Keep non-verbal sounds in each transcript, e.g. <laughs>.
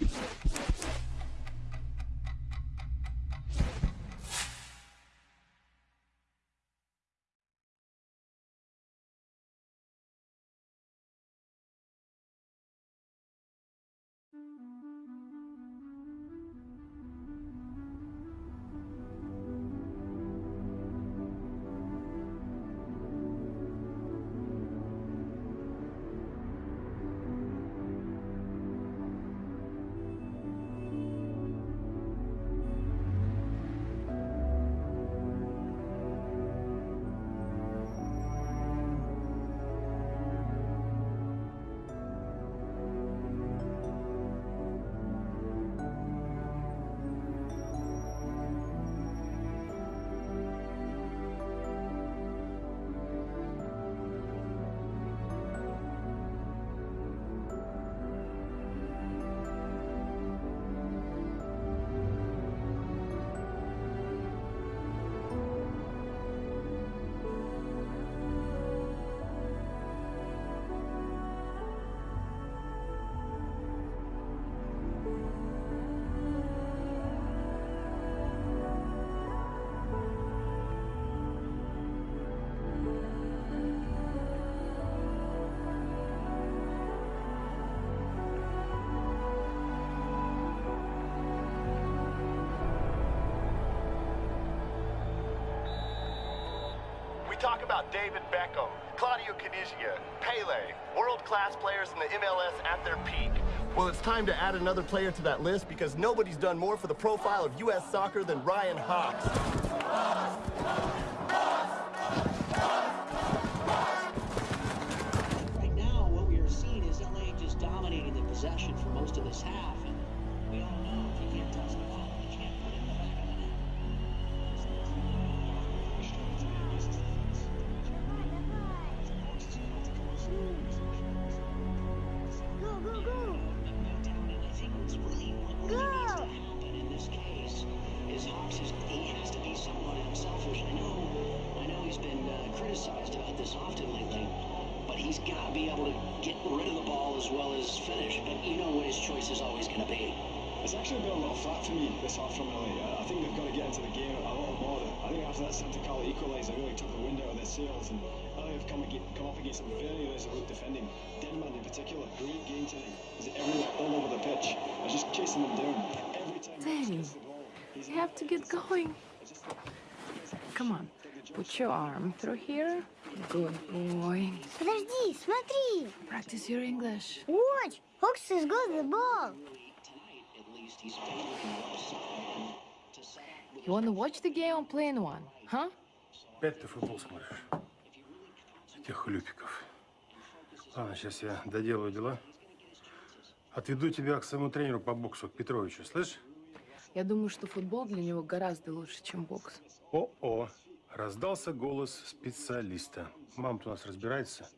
you talk about David Beckham, Claudio Canizia, Pele, world-class players in the MLS at their peak. Well, it's time to add another player to that list because nobody's done more for the profile of U.S. soccer than Ryan Hawks. Have to get going. Come on, put your arm through here. Good boy. Подожди, смотри! Practice your English. Watch! Hawks has got the ball! Left side to You watch the game or play in one, huh? Опять ты футбол смотришь? Этих хлюпиков. Ладно, сейчас я доделаю дела. Отведу тебя к своему тренеру по боксу, к Петровичу, слышь? Я думаю, что футбол для него гораздо лучше, чем бокс. О-о, раздался голос специалиста. Мама-то у нас разбирается.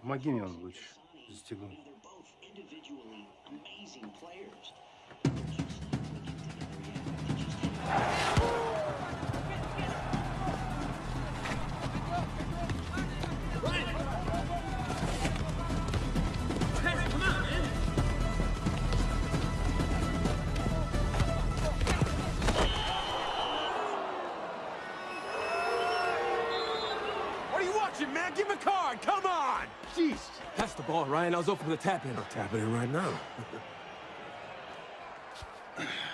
Помоги мне, он лучше застегнуть. individually amazing Jeez. That's the ball, Ryan. I was open for the tap in. I'm tapping in right now. <laughs>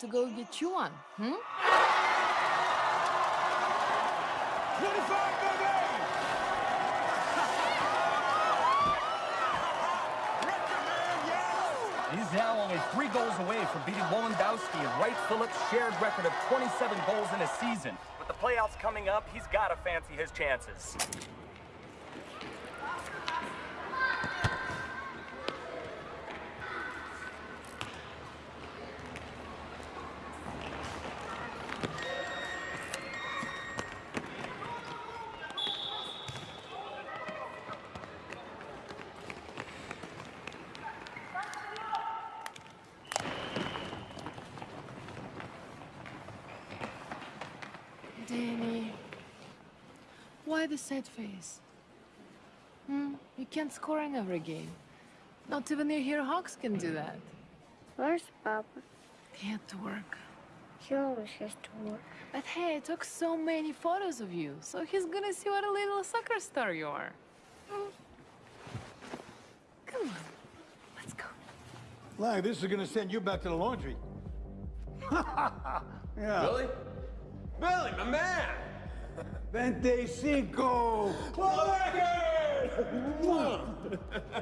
to go get you one. Hmm? <laughs> He's now only three goals away from beating Wondolowski and Wright Phillips' shared record of 27 goals in a season. With the playoffs coming up, he's got to fancy his chances. Sad face? Hmm? You can't score in every game. Not even your hero Hawks can do that. Where's Papa? He had to work. He always has to work. But hey, I took so many photos of you, so he's gonna see what a little soccer star you are. Come on, let's go. Lang, this is gonna send you back to the laundry. <laughs> yeah. Billy? Billy, my man! Vente cinco. <laughs>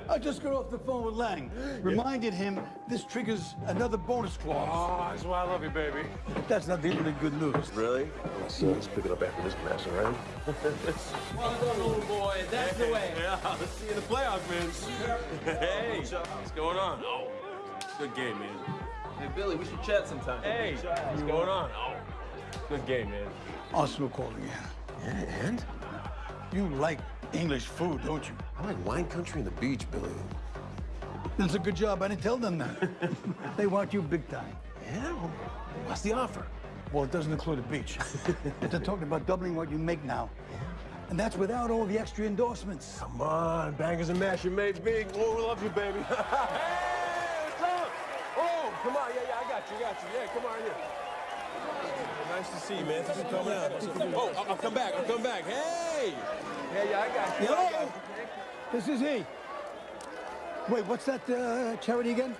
I just got off the phone with Lang. Reminded him this triggers another bonus clause. Oh, that's why I love you, baby. That's not the end of the good news. Really? Let's, uh, let's pick it up after this match, all right? <laughs> Well done, little boy. That's the way. Yeah, let's see you in the playoffs, man. Hey, what's going on? Oh, good game, man. Hey, Billy, we should chat sometime. Hey, what's going on? Oh, good game, man. Arsenal calling in. Yeah, and? You like English food, don't you? I like wine country and the beach, Billy. That's a good job. I didn't tell them that. <laughs> they want you big time. Yeah? Well, what's the offer? Well, it doesn't include the beach. <laughs> They're talking about doubling what you make now. And that's without all the extra endorsements. Come on, bangers and mash, you made big. Oh, we love you, baby. <laughs> hey, what's up? Oh, come on, yeah, yeah, I got you, got you. Yeah, come on here. Nice to see you, man. Thanks for coming out. Oh, I'll, I'll come back, I'll come back. Hey! Yeah, yeah, I got you. Got Hello? you. This is he. Wait, what's that uh, charity again?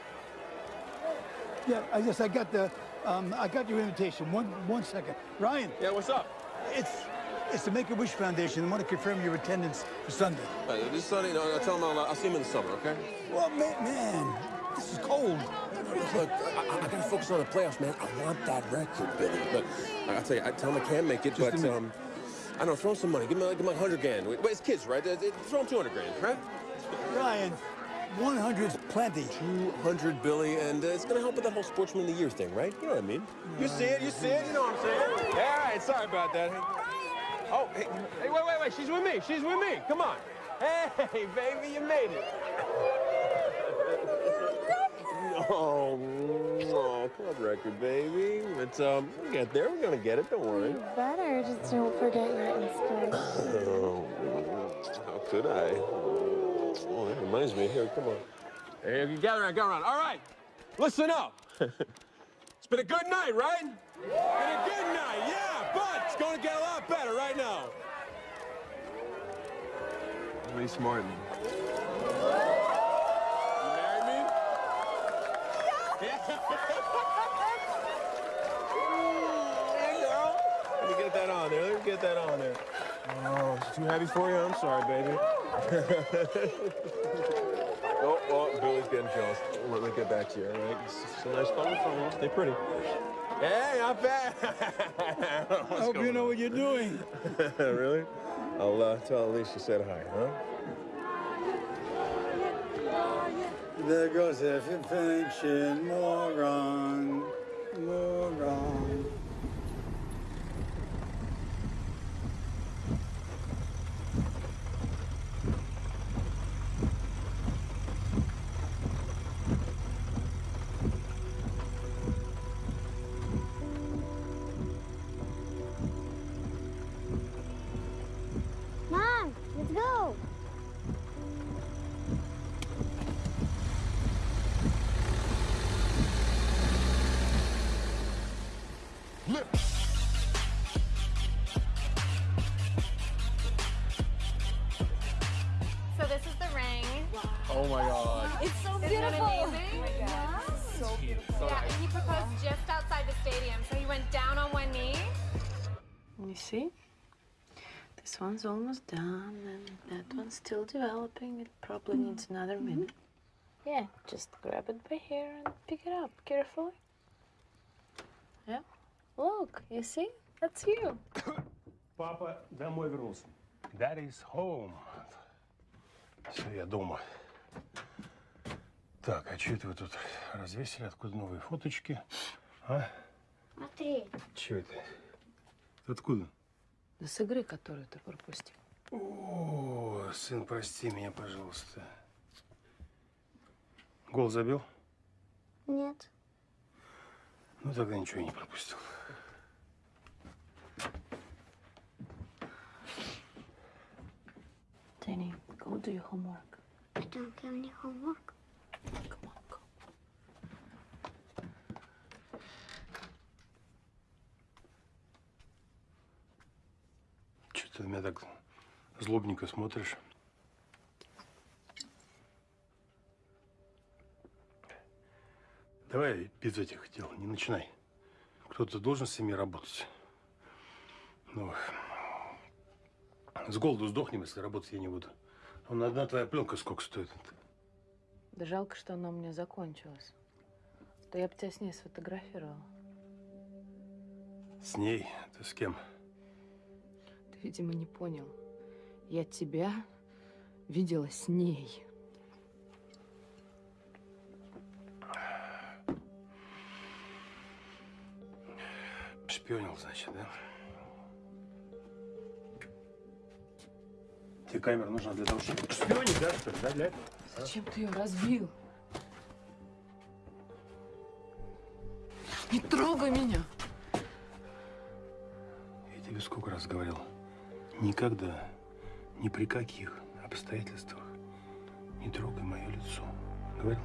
Yeah, I guess I got the, um, I got your invitation. One, one second. Ryan, Yeah, what's up? it's, it's the Make-A-Wish Foundation. I want to confirm your attendance for Sunday. Uh, this Sunday, no, I'll tell him I'll, I'll see him in the summer, okay? Well, man, man this is cold. Look, I, I, I gotta focus on the playoffs, man. I want that record, Billy. Look, I- I'll tell you, I tell him I can't make it, Just but um, I don't know, throw him some money. Give him, like, give him 100 grand. Wait, it's kids, right? Throw him 200 grand, right? Ryan, 100's plenty. 200, Billy, and uh, it's gonna help with that whole Sportsman of the Year thing, right? You know what I mean? You see it, you see it, you know what I'm saying? Yeah, all right, sorry about that. Oh, hey, hey, wait, wait, wait, she's with me, she's with me, come on. Hey, <laughs> baby, you made it. Oh, oh, club record, baby. But um, we'll get there. We're gonna get it. Don't worry. Better just don't forget your Instagram. Oh, how could I? Oh, that reminds me. Here, come on. Hey, you gather around, gather around. All right, listen up. <laughs> it's been a good night, right? Been a good night, yeah, but it's gonna get a lot better right now. Elise Martin. You marry me? Hey, girl. Let me get that on there. Let me get that on there. Oh, it's too heavy for you? I'm sorry, baby. <laughs> oh, oh, Billy's getting jealous. Let me get back to you, all right? It's, it's a nice phone phone. Stay pretty. Hey, not bad. <laughs> I hope you know what you're doing. <laughs> really? I'll uh, tell Elise you said hi, huh? There goes every pension, moron, moron. see? This one's almost done, and that one's still developing. It probably needs another minute. Yeah, just grab it by here and pick it up carefully. Yeah. Look, you see? That's you. <coughs> Папа домой вернулся. Daddy's home. Все, я дома. Так, а что это вы тут развесили? Откуда новые фоточки? А? Смотри. Че это? Откуда? Да с игры, которую ты пропустил. О, сын, прости меня, пожалуйста. Гол забил? Нет. Ну, тогда ничего не пропустил. Danny, go do your homework. I don't have any homework. Come on, go. Че ты на меня так злобненько смотришь? Давай без этих дел, не начинай. Кто-то должен с ними работать. Ну, с голоду сдохнем, если работать я не буду. Вон одна твоя пленка сколько стоит? Да жалко, что она у меня закончилась. Да я бы тебя с ней сфотографировала. С ней? Ты с кем? Ты, видимо, не понял. Я тебя видела с ней. Шпионил, значит, да? Тебе камера нужна для того, чтобы шпионить, да, что ли, да, для этого? Зачем ты ее разбил? Не трогай меня! Я тебе сколько раз говорил, никогда ни при каких обстоятельствах не трогай мое лицо. Говорил?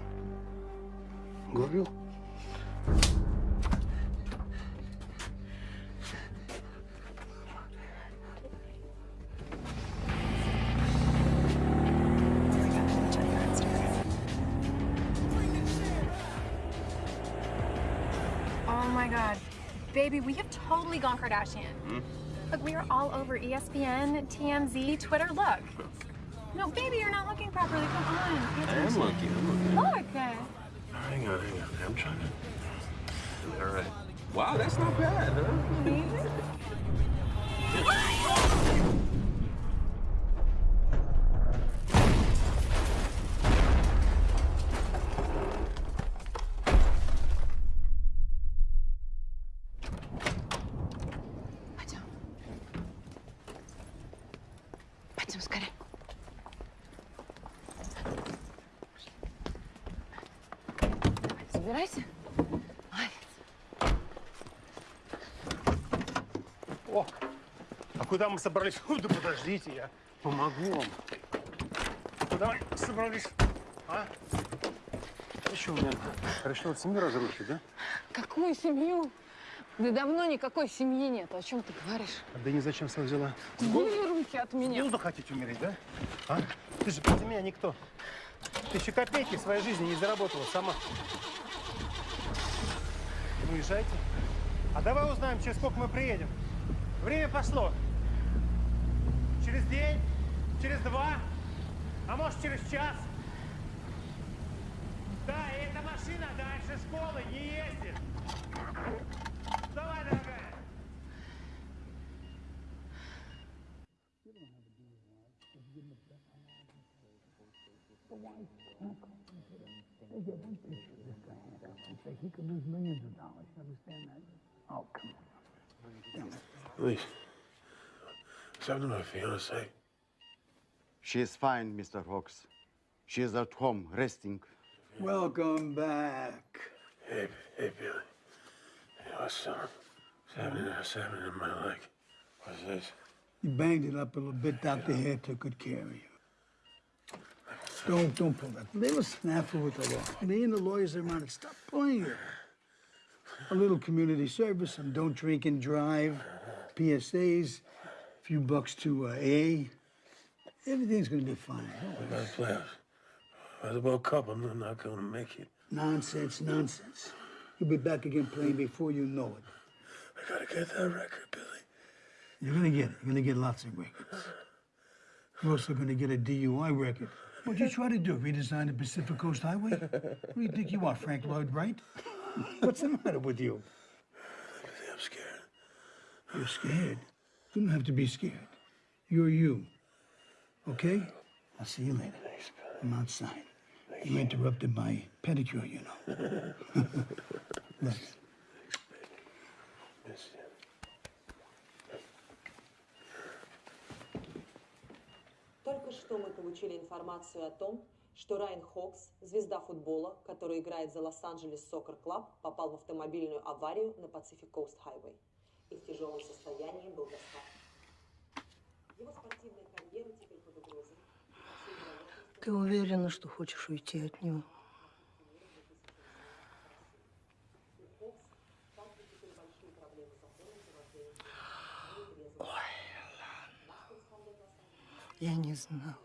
Говорил? Oh my god. Baby, we have totally gone Kardashian. Look, we are all over ESPN, TMZ, Twitter. Look. No, baby, you're not looking properly. Come on. I am looking. I'm looking. Look. Hang on, hang on. I'm trying to. All right. Wow, that's not bad, huh? Куда мы собрались? Фу, да подождите, я помогу вам. Куда мы собрались? А? Ты что, меня решил семью разрушить, да? Какую семью? Да давно никакой семьи нет. О чем ты говоришь? А да не зачем сам взяла? Убери руки от С меня. голоду хотите умереть, да? А? Ты же без меня никто. Ты еще копейки в своей жизни не заработала сама. Ну, езжайте. А давай узнаем, через сколько мы приедем. Время пошло. Через день, через два, а может через час. Да, и эта машина дальше школы не ездит. Давай, дорогая. Please. Something to my fiance. She is fine, Mr. Hawks. She is at home, resting. Welcome back. Hey, hey, Billy. Hey, what's up? What's happening? What's happening in my leg? What's this? You banged it up a little bit. Dr. Hare took good care of you. Don't, don't pull that. They were snafu with the law. Me and the lawyers are around it. Stop pulling it. A little community service, some don't drink and drive, PSAs, a few bucks to uh, AA. Everything's gonna be fine. Worry. What about the? What about Cup? I'm not going to make it. Nonsense, nonsense. You'll be back again playing before you know it. I gotta get that record, Billy. You're gonna get it. You're gonna get lots of records. You're also gonna get a DUI record. What'd you try to do? Redesign the Pacific Coast Highway? What do you think you are, Frank Lloyd Wright? What's the matter with you? I'm scared. You're scared. You don't have to be scared. You're you. Okay? I'll see you later. I'm outside. You interrupted my pedicure, you know. <laughs> Look. Только что мы получили информацию о том, что Райан Хокс, звезда футбола, который играет за Лос-Анджелес Сокер Клаб, попал в автомобильную аварию на Pacific Coast Highway и в тяжелом состоянии был доставлен. Его спортивная карьера теперь под угрозой. Ты уверена, что хочешь уйти от него? вождение нетрезвым. Я не знала.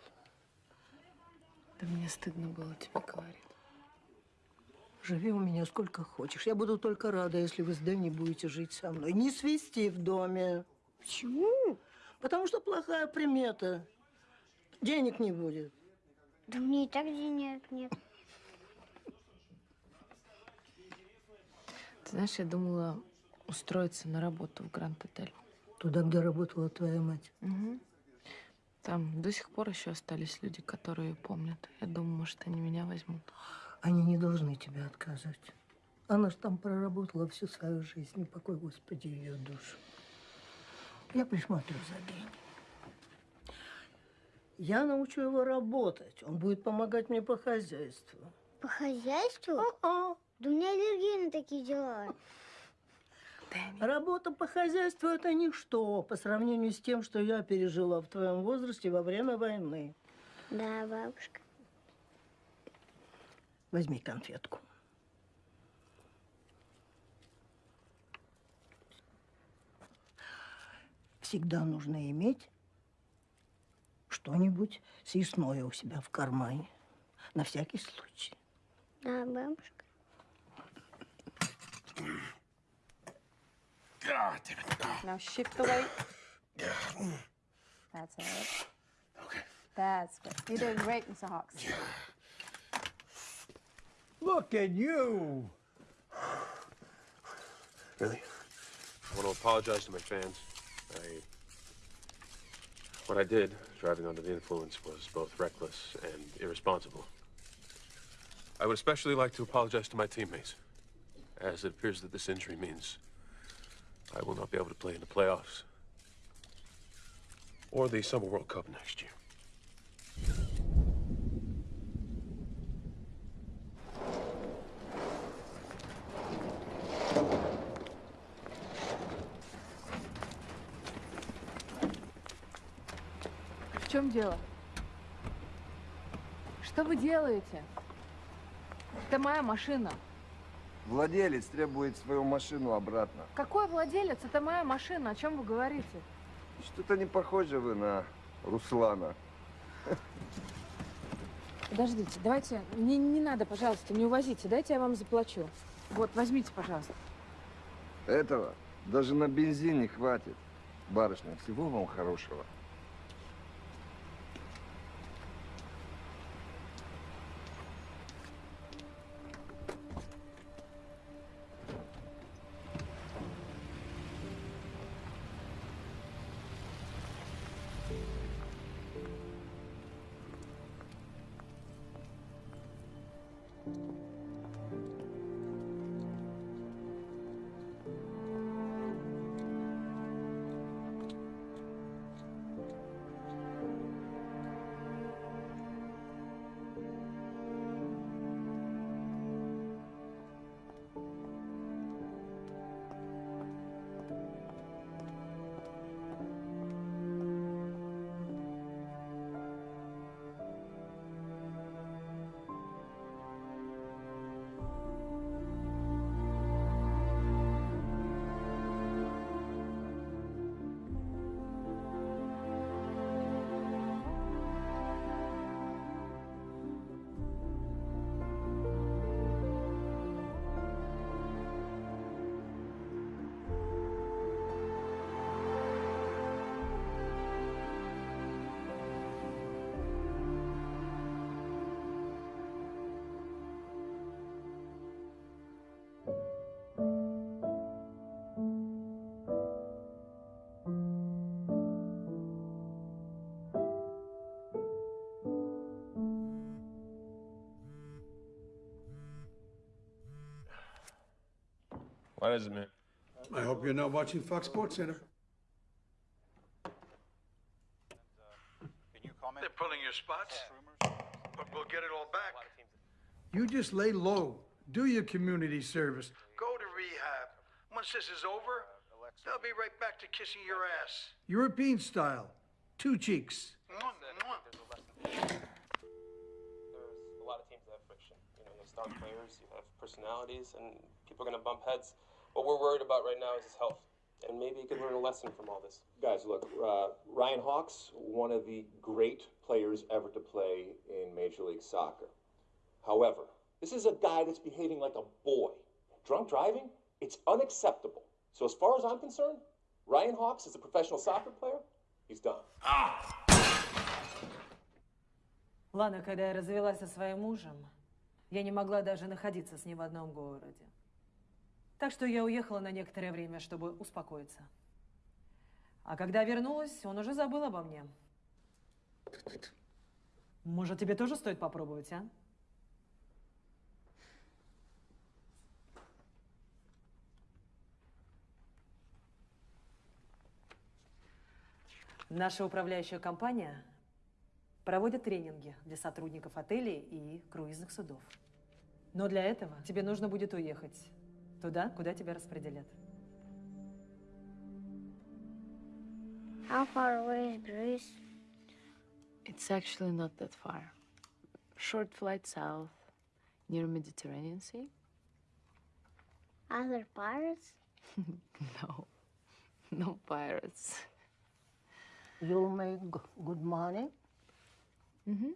Да мне стыдно было тебе говорить. Живи у меня сколько хочешь. Я буду только рада, если вы с Дэнни будете жить со мной. Не свести в доме. Почему? Потому что плохая примета. Денег не будет. Да мне и так денег нет. Ты знаешь, я думала устроиться на работу в Гранд-отель. Туда, где работала твоя мать. Мгм. Там до сих пор еще остались люди, которые помнят. Я думаю, может, они меня возьмут. Они не должны тебе отказать. Она ж там проработала всю свою жизнь. Упокой, Господи, ее душу. Я присмотрю за Дэнни. Я научу его работать. Он будет помогать мне по хозяйству. По хозяйству? А-а. Да у меня аллергия на такие дела. Работа по хозяйству – это ничто по сравнению с тем, что я пережила в твоем возрасте во время войны. Да, бабушка. Возьми конфетку. Всегда нужно иметь что-нибудь съестное у себя в кармане. На всякий случай. Да, бабушка. Now shift away. That's it. Okay. That's good. You're doing great, Mr. Hawks. Look at you. Really? I want to apologize to my fans. I. What I did, driving under the influence, was both reckless and irresponsible. I would especially like to apologize to my teammates, as it appears that this injury means I will not be able to play in the playoffs or the Summer World Cup next year. Дело? Что вы делаете? Это моя машина. Владелец требует свою машину обратно. Какой владелец? Это моя машина. О чем вы говорите? Что-то не похоже вы на Руслана. Подождите, давайте, не, не надо, пожалуйста, не увозите. Дайте я вам заплачу. Вот, возьмите, пожалуйста. Этого даже на бензин не хватит. Барышня, всего вам хорошего. What is it, man? I hope you're not watching Fox Sports Center. They're pulling your spots, but we'll get it all back. You just lay low. Do your community service. Go to rehab. Once this is over, they'll be right back to kissing your ass. European style. Two cheeks. Mwah, mwah. There's a lot of teams that have friction. You know, you have star players, you have personalities, and people are going to bump heads. What we're worried about right now is his health. And maybe he could learn a lesson from all this. Guys, look, uh, Ryan Hawks, one of the great players ever to play in Major League Soccer. However, this is a guy that's behaving like a boy. Drunk driving, it's unacceptable. So, as far as I'm concerned, Ryan Hawks is a professional soccer player. He's done. Ладно, когда я развелась со своим мужем, я не могла даже находиться с ним в одном городе. Так что я уехала на некоторое время, чтобы успокоиться. А когда вернулась, он уже забыл обо мне. Может, тебе тоже стоит попробовать, а? Наша управляющая компания проводит тренинги для сотрудников отелей и круизных судов. Но для этого тебе нужно будет уехать туда, куда тебя распределят. How far away is Greece? It's actually not that far. Short flight south, near Mediterranean Sea. Other pirates? <laughs> no, no pirates. You'll make good money? Mm-hmm.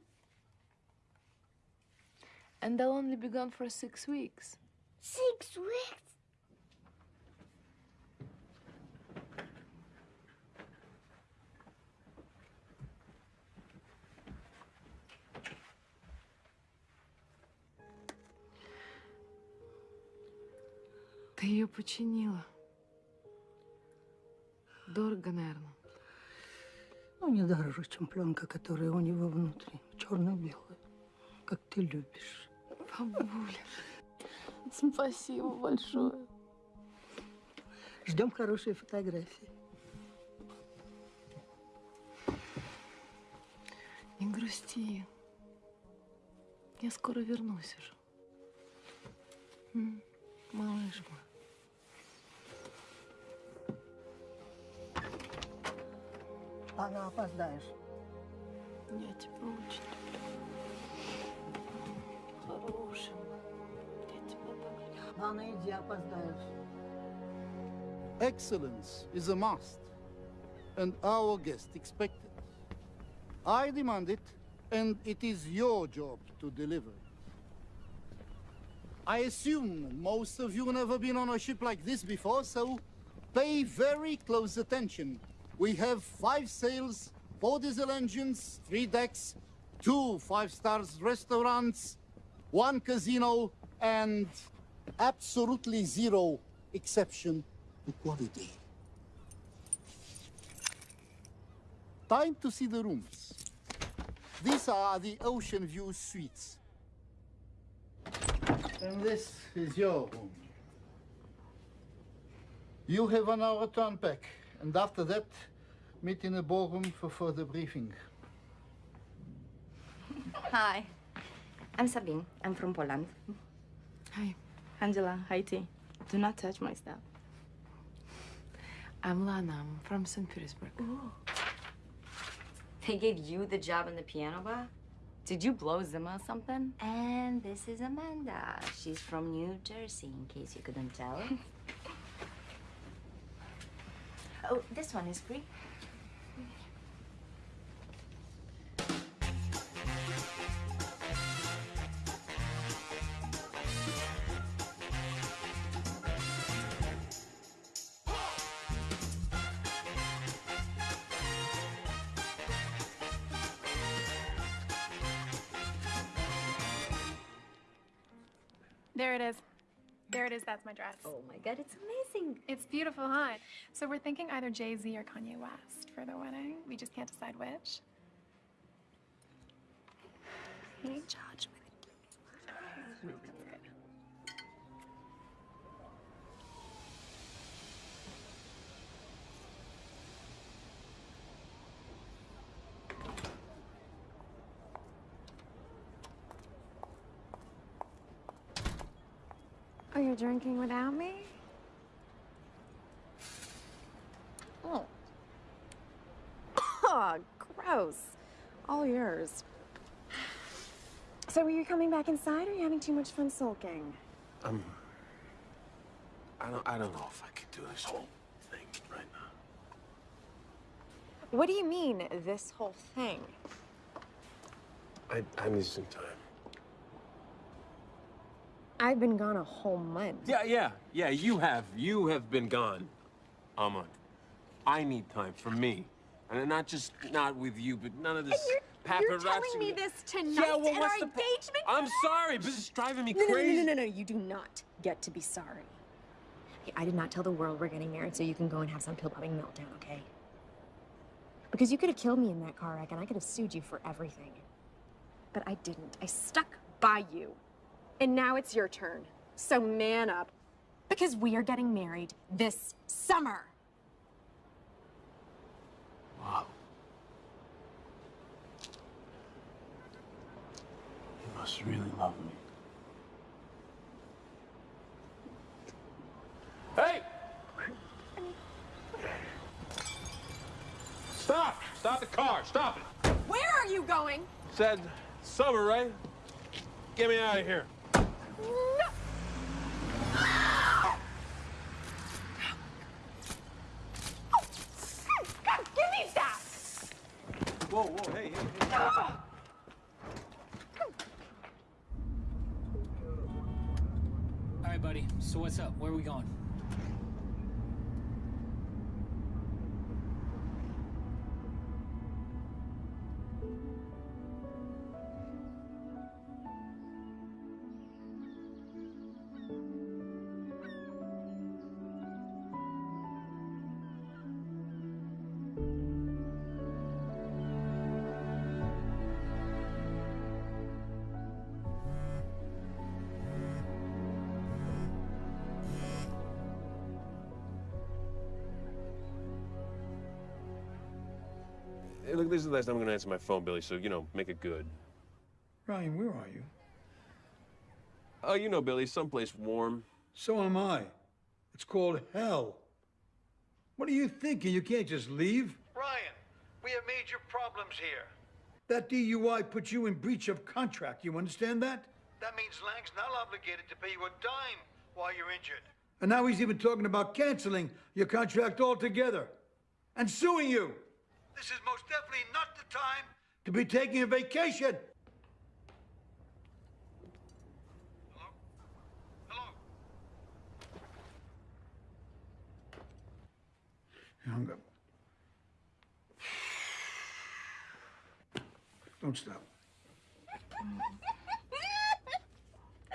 And they'll only be gone for six weeks. Six weeks? Ты ее починила. Дорого, наверное. Ну, не дороже, чем пленка, которая у него внутри. Черно-белая. Как ты любишь. Бабуля, <laughs> спасибо большое. Ждем хорошие фотографии. Не грусти. Я скоро вернусь уже. Малыш мой. Она опоздаешь. Я тебя очень люблю. Хороший так люблю. Анна, иди, опоздаешь. Excellence is a must, and our guest expect it. I demand it, and it is your job to deliver it. I assume most of you never been on a ship like this before, so pay very close attention. We have five sails, four diesel engines, three decks, two five stars restaurants, one casino, and absolutely zero exception to quality. Time to see the rooms. These are the Ocean View Suites. And this is your room. You have an hour to unpack, and after that, meet in the ballroom for further briefing. Hi, I'm Sabine. I'm from Poland. Hi. Angela, Haiti. Do not touch my stuff. I'm Lana. I'm from St. Petersburg. They gave you the job in the piano bar? Did you blow Zimmer or something? And this is Amanda. She's from New Jersey, in case you couldn't tell. <laughs> oh, this one is free. It is. That's my dress. Oh my god, it's amazing. It's beautiful, huh? So we're thinking either Jay Z or Kanye West for the wedding. We just can't decide which. Hey, Judge. Oh, you're drinking without me? Oh. Oh, <coughs> gross. All yours. So are you coming back inside or are you having too much fun sulking? Um, I don't, I don't know if I could do this whole thing right now. What do you mean, this whole thing? I, I need some time. I've been gone a whole month. Yeah, yeah, yeah, you have. You have been gone, Alma. I need time for me. And not just not with you, but none of this paparazzi. You're telling me this tonight Yeah, well, at what's our the engagement? I'm sorry, but this is driving me no, no, crazy. No, no, no, no, you do not get to be sorry. I did not tell the world we're getting married so you can go and have some pill-popping meltdown, okay? Because you could have killed me in that car wreck and I could have sued you for everything. But I didn't. I stuck by you. And now it's your turn. So man up. Because we are getting married this summer. Wow. You must really love me. Hey! Stop Stop the car. Stop it. Where are you going? Said summer, right? Get me out of here. This is the last time I'm gonna answer my phone, Billy, so, you know, make it good. Ryan, where are you? Oh, you know, Billy, someplace warm. So am I. It's called hell. What are you thinking? You can't just leave. Ryan, we have major problems here. That DUI puts you in breach of contract. You understand that? That means Lang's not obligated to pay you a dime while you're injured. And now he's even talking about canceling your contract altogether and suing you This is most definitely not the time. to be taking a vacation. He hung up. Don't stop. <laughs>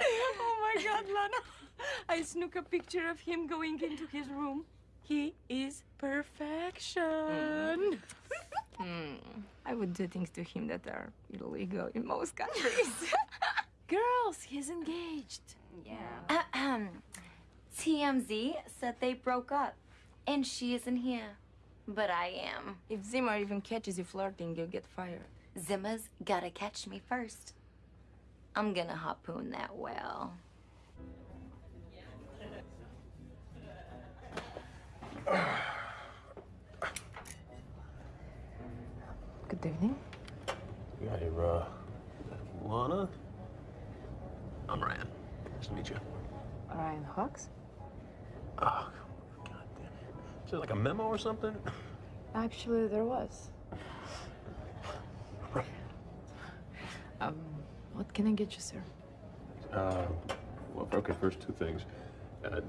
oh my god, Lana. I snook a picture of him going into his room. He is perfection. Hmm. <laughs> I would do things to him that are illegal in most countries. <laughs> <laughs> Girls, he's engaged. Yeah. <clears throat> TMZ said they broke up, and she isn't here. But I am. If Zimmer even catches you flirting, you'll get fired. Zimmer's gotta catch me first. I'm gonna harpoon that whale. Good evening. You got here, uh, Lana? I'm Ryan. Nice to meet you. Ryan Hawks? Oh, God damn it. Is there like a memo or something? Actually, there was. Um, what can I get you, sir? Uh, well, okay, first two things. Uh,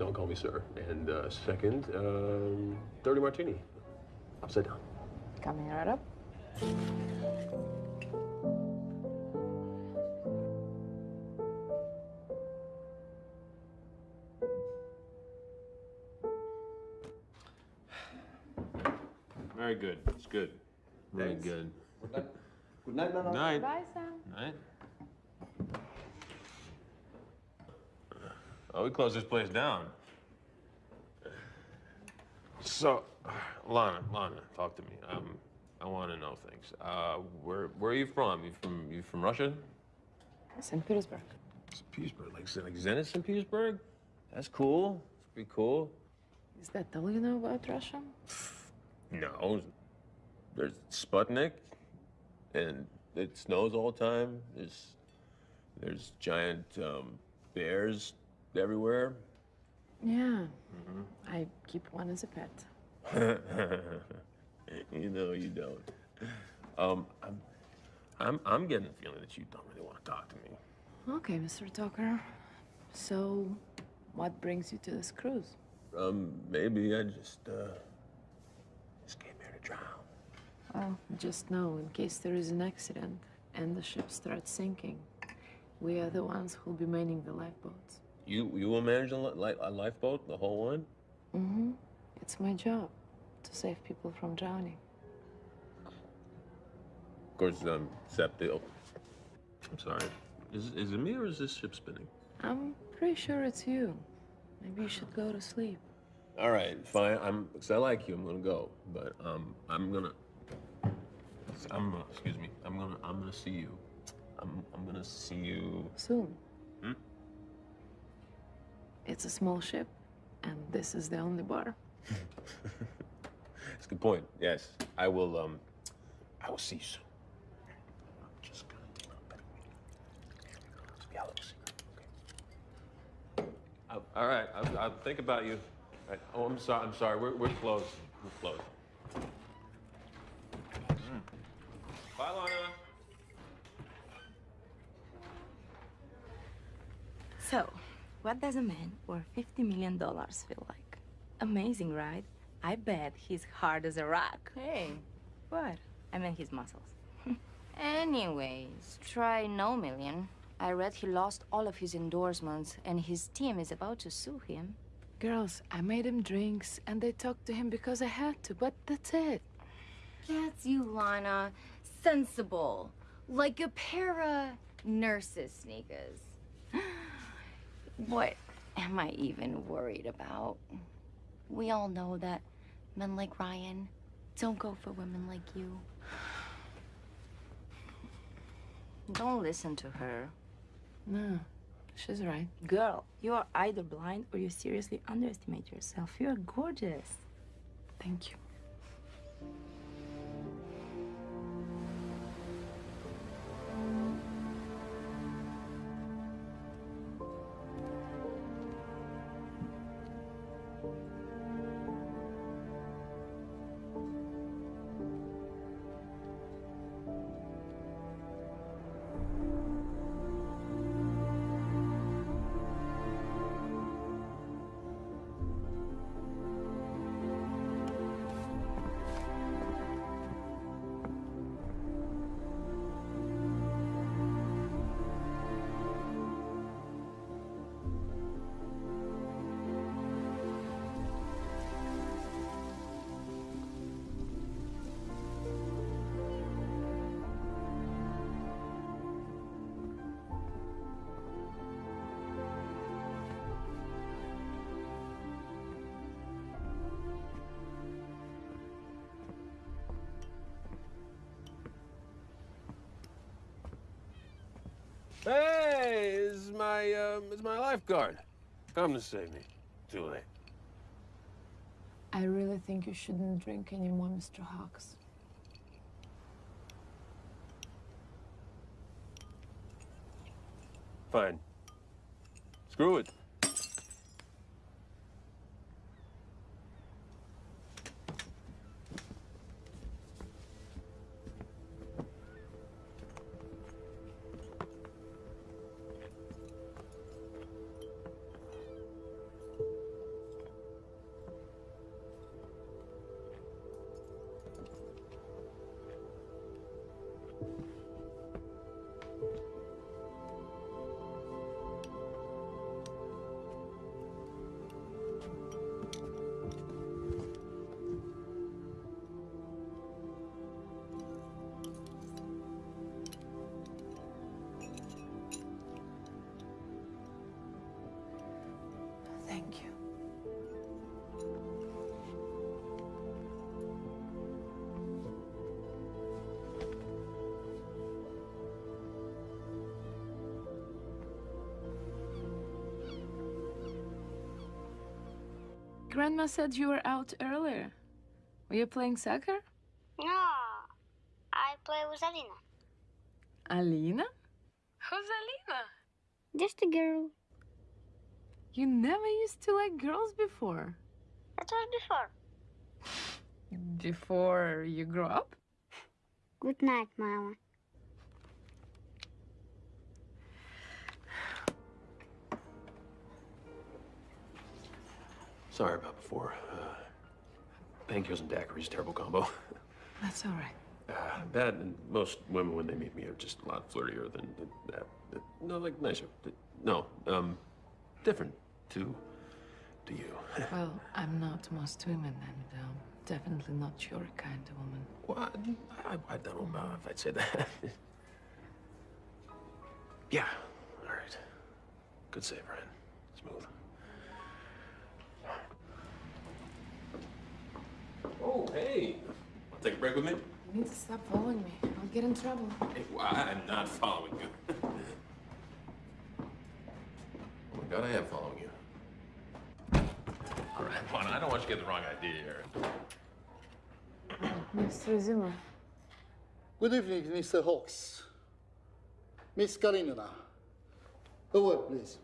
don't call me sir. And uh, second, um, dirty martini. Upside down. Coming right up. Very good. It's good. Really Thanks. good. Good night, Nana. Night. Bye, Sam. Night. Oh, we closed this place down. So, Lana, Lana, talk to me. Um, I want to know things. Uh, where where are you from? You from you from Russia? St. Petersburg. St. Petersburg, like like Zenit St. Petersburg. That's cool. It's pretty cool. Is that all you know about Russia? No, there's Sputnik, and it snows all the time. There's there's giant um, bears everywhere. Yeah. I keep one as a pet. <laughs> you know you don't. Um, I'm, I'm, I'm getting the feeling that you don't really want to talk to me. Okay, Mr. Tucker. So, what brings you to this cruise? Um, maybe I just, uh, just came here to drown. Well, just know, in case there is an accident and the ship starts sinking, we are the ones who'll be manning the lifeboats. You, you will manage a, li- a lifeboat, the whole one? Mm-hmm. It's my job to save people from drowning. Of course, um, except the. Oh, I'm sorry. Is, is it me or is this ship spinning? I'm pretty sure it's you. Maybe you should go to sleep. All right, fine. I'm because I like you. I'm gonna go, but um, I'm gonna. I'm uh, excuse me. I'm gonna I'm gonna see you. I'm I'm gonna see you. Soon. It's a small ship, and this is the only bar. It's a good point. Yes, I will. Um, I will see you soon. I'm just gonna do a better. Let's be a little secret, okay? I'll- all right, I'll, I'll think about you. All right. Oh, I'm sorry. I'm sorry. We're we're closed. We're closed. Mm. Bye, Lana. So, what does a man worth $50 million feel like? Amazing, right? I bet he's hard as a rock. Hey, what? I mean his muscles. <laughs> Anyways, try no million. I read he lost all of his endorsements and his team is about to sue him. Girls, I made him drinks and they talked to him because I had to, but that's it. Gets you, Lana. Sensible. Like a pair of nurses sneakers. <gasps> <gasps> What am I even worried about? We all know that men like Ryan don't go for women like you. Don't listen to her. No, she's right. Girl, you are either blind or you seriously underestimate yourself. You are gorgeous. Thank you. My lifeguard. Come to save me. Too late. I really think you shouldn't drink anymore, Mr. Hawks. Grandma said you were out earlier. Were you playing soccer? No, I play with Alina. Alina? Who's Alina? Just a girl. You never used to like girls before. That was before. Before you grew up? Good night, Mama. Sorry about before. Uh, painkillers and daiquiris, terrible combo. That's all right. Uh, that and most women when they meet me are just a lot flirtier than, than that. No, like nicer. No, um, different to to you. <laughs> Well, I'm not most women, and um, definitely not your kind of woman. What? I, I don't know if I'd say that. <laughs> yeah. All right. Good save, Ryan. Smooth. Oh, hey. Want to take a break with me? You need to stop following me. I'll get in trouble. Hey, well, I'm not following you. <laughs> oh my God, I am following you. All right, Juan, I don't want you to get the wrong idea here. <clears throat> Mr. Zimmer. Good evening, Mr. Hawks. Miss Karinina. A word, please.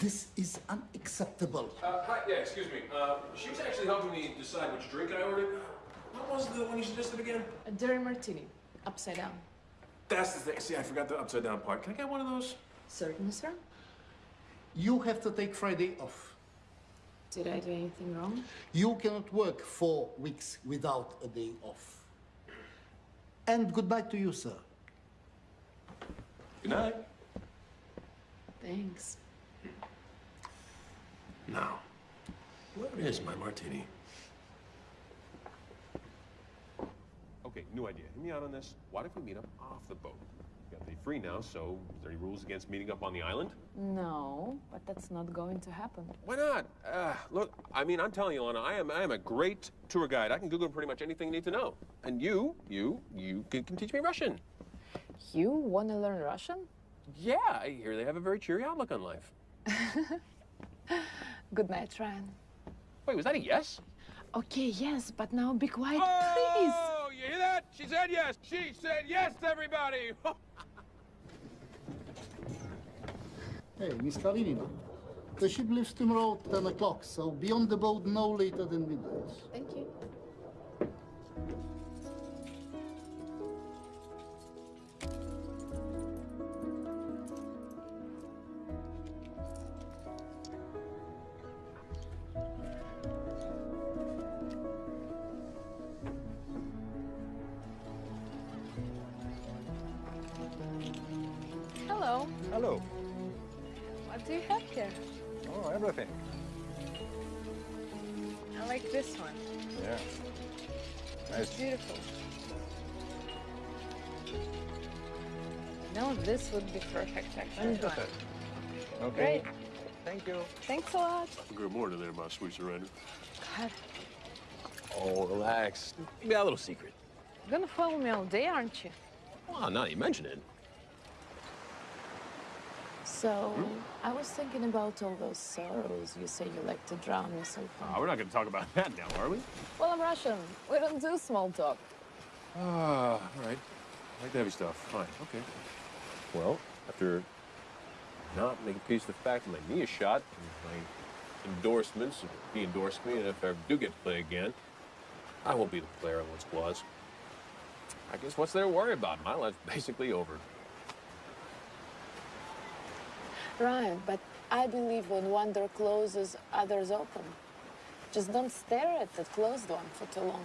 This is unacceptable. Uh, hi, yeah, excuse me. Uh, she was actually helping me decide which drink I ordered. What was the one you suggested again? A dirty martini, upside down. That's the thing. See, I forgot the upside down part. Can I get one of those? Certainly, sir. You have to take Friday off. Did I do anything wrong? You cannot work four weeks without a day off. And goodbye to you, sir. Good night. Thanks. Now, where is my martini? Okay, new idea. Hear me out on this. What if we meet up off the boat? You got to be free now, so is there any rules against meeting up on the island? No, but that's not going to happen. Why not? Uh, look, I mean, I'm telling you, Lana, I am, I am a great tour guide. I can Google pretty much anything you need to know. And you, you, you can, can teach me Russian. You want to learn Russian? Yeah, I hear they have a very cheery outlook on life. <laughs> Good night, Ryan. Wait, was that a yes? Okay, yes, but now be quiet, oh, please. Oh, you hear that? She said yes. She said yes, everybody. <laughs> Hey, Miss Karinina. The ship leaves tomorrow at 10 o'clock, so be on the boat no later than midnight. Thank you. Here? Oh, everything. I like this one. Yeah. It's beautiful. No, this would be perfect, actually. Perfect. Okay. Great. Thank you. Thanks a lot. Good morning there, my sweet surrender. God, Oh, relax. Give me a little secret. you're gonna follow me all day, aren't you? Well, now that you mention it. So, I was thinking about all those sorrows you say you like to drown yourself in. Oh, we're not going to talk about <laughs> that now, are we? Well, I'm Russian. We don't do small talk. Ah, all right. I like the heavy stuff. Fine, okay. Well, after not making peace with the fact that my knee is shot, and my endorsements, if he endorsed me, and if I ever do get to play again, I won't be the player I once was. I guess what's there to worry about? My life's basically over. Ryan, but I believe when one door closes, others open. Just don't stare at the closed one for too long.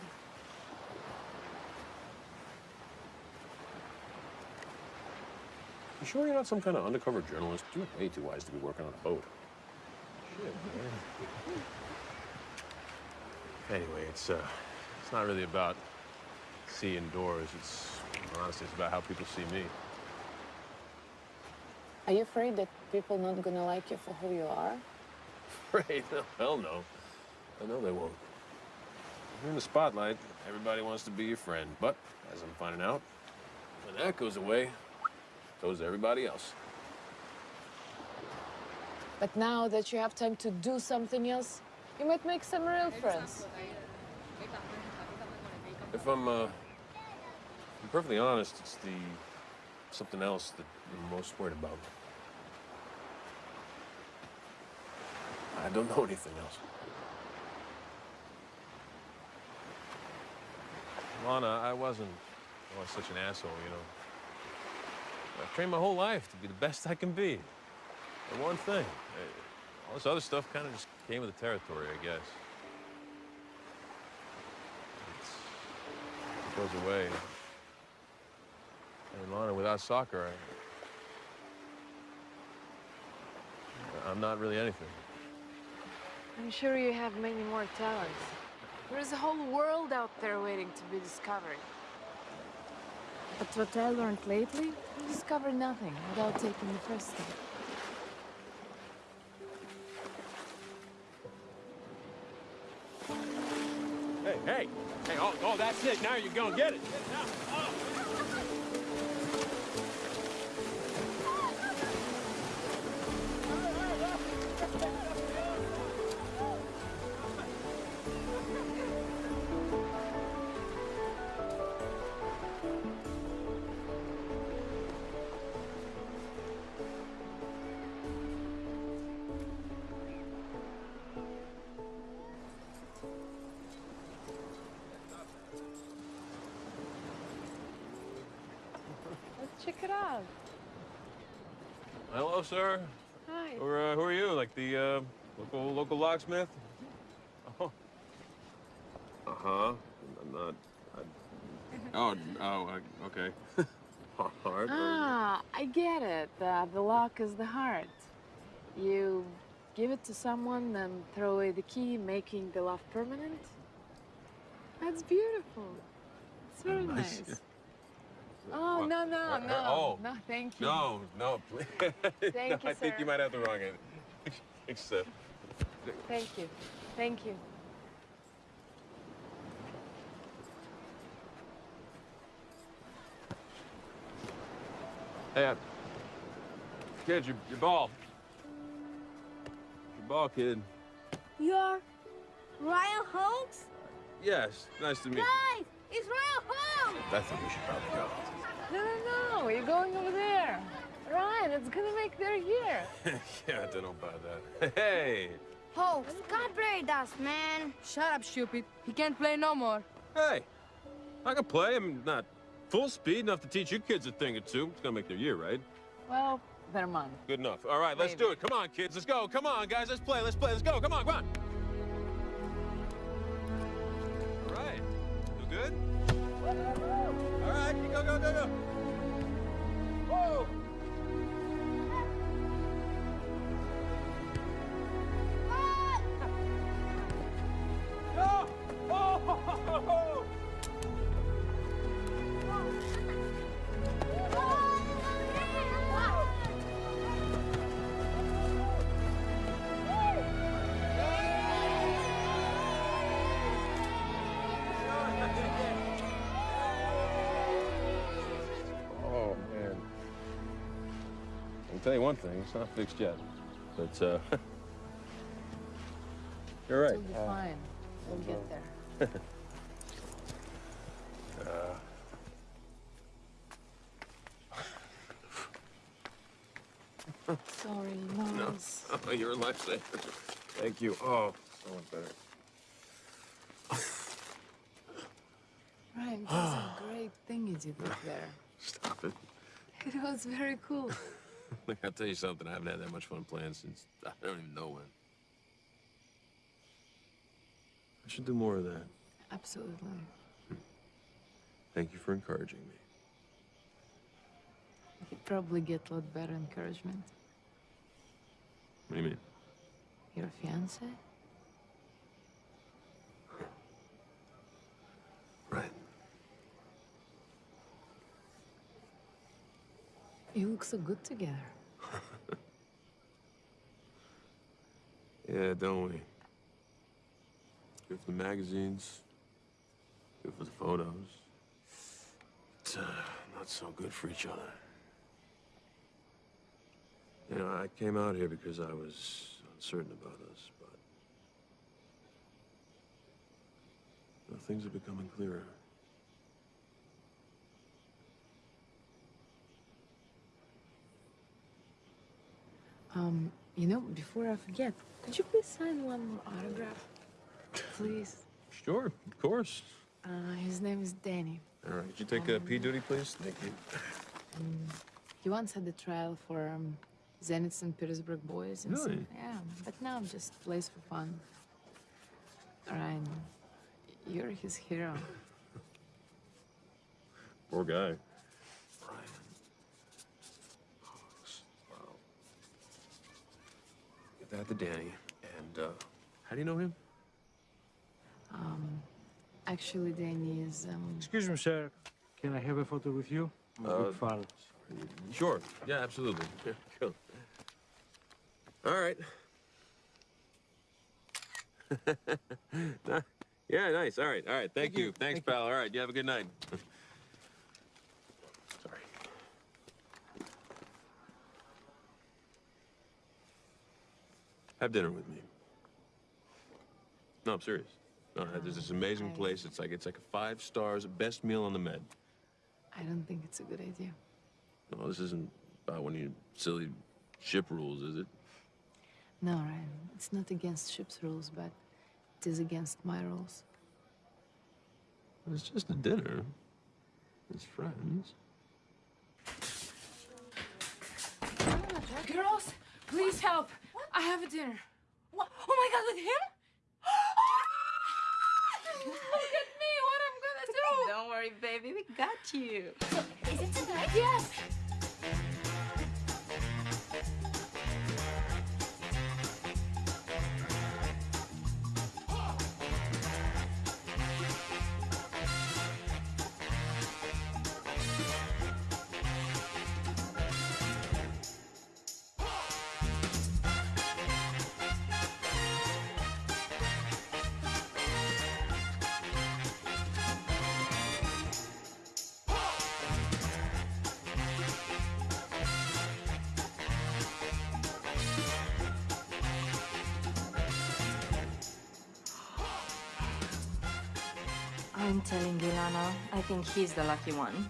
You sure you're not some kind of undercover journalist? You're way too wise to be working on a boat. Anyway, it's uh, it's not really about seeing doors. It's honestly, it's about how people see me. Are you afraid that people not gonna like you for who you are? Right? <laughs> Hell no. I know they won't. You're in the spotlight. Everybody wants to be your friend. But, as I'm finding out, when that goes away, so does everybody else. But now that you have time to do something else, you might make some real friends. If I'm, uh, I'm perfectly honest, it's the something else that I'm most worried about. I don't know anything else. Lana, I wasn't always such an asshole, you know. I've trained my whole life to be the best I can be. And one thing, eh, all this other stuff kind of just came with the territory, I guess. It's, it goes away. And Lana, without soccer, I, I'm not really anything. I'm sure you have many more talents. There's a whole world out there waiting to be discovered. But what I learned lately, you discover nothing without taking the first step. Hey, hey, hey, oh, oh, that's it. Now you're gonna get it. Now, oh. Sir. Hi. Or uh, who are you? Like the uh, local local locksmith? Oh. Uh huh. I'm not. <laughs> I... Oh, oh, uh, okay. <laughs> Hard. Ah, I get it. Uh, the lock is the heart. You give it to someone and throw away the key, making the love permanent. That's beautiful. It's very Nice. nice. Oh, What? no, no, Uh, no. oh. No, thank you. No, no, please. Thank no, you, <laughs> I think sir. you might have the wrong end. <laughs> Thanks, uh, Thank you. Thank you. Hey, uh, kid, your, your ball. Your ball, kid. You're Ryan Holmes? Yes, nice to meet you. Guys, it's Ryan Holmes! I think we should probably go. No, no, no. You're going over there. Ryan, it's gonna make their year. <laughs> yeah, I don't know about that. Hey! Holmes, God play us, man. Shut up, stupid. He can't play no more. Hey! I can play. I'm not full speed enough to teach you kids a thing or two. It's gonna make their year, right? Well, their month. Good enough. All right, let's do it. Come on, kids. Let's go. Come on, guys. Let's play. Let's play. Let's go. Come on, come on. All right. You good? 你刚刚在那，哦。One thing, it's not fixed yet. But, uh, <laughs> you're right. It'll be fine. We'll get there. Uh, <laughs> Sorry, no. Oh, <laughs> you're a lifesaver. Thank you. Oh, so much better. <sighs> Ryan, that's a great thing you did up there. <sighs> Stop it. It was very cool. <laughs> Look, I'll tell you something. I haven't had that much fun playing since I don't even know when. I should do more of that. Absolutely. Thank you for encouraging me. You'd probably get a lot better encouragement. What do you mean? Your fiance? Right. You look so good together. <laughs> Yeah, don't we? Good for the magazines. Good for the photos. But, uh, not so good for each other. You know, I came out here because I was uncertain about us, but you know, things are becoming clearer. Um, you know, before I forget, could you please sign one more autograph? Please. Sure, of course. Uh, his name is Danny. All right, could you take uh, P duty, please? Thank you. Um, he once had the trial for um, Zenit St. Petersburg boys. and some- Really? yeah, but now I'm just plays for fun. Ryan, you're his hero. Poor guy. That to Danny. And uh, how do you know him? Um, actually, Danny is. Um, Excuse me, sir. Can I have a photo with you? I'm Uh, big fan. Sure. Yeah, absolutely. <laughs> Yeah, cool. All right. <laughs> yeah, nice. All right. All right. Thank, you. Thanks, pal. All right. You have a good night. <laughs> Have dinner with me. No, I'm serious. No, there's this amazing place. It's like it's like five stars, best meal on the Med. I don't think it's a good idea. No, this isn't about one of your silly ship rules, is it? No, Ryan. It's not against ship's rules, but it is against my rules. It's just a dinner. It's friends. Girls, please help. I have a dinner. What? Oh my god, with him? <gasps> Look at me, what I'm gonna <laughs> do. Don't worry, baby, we got you. Is it tonight? Yes. Think he's the lucky one.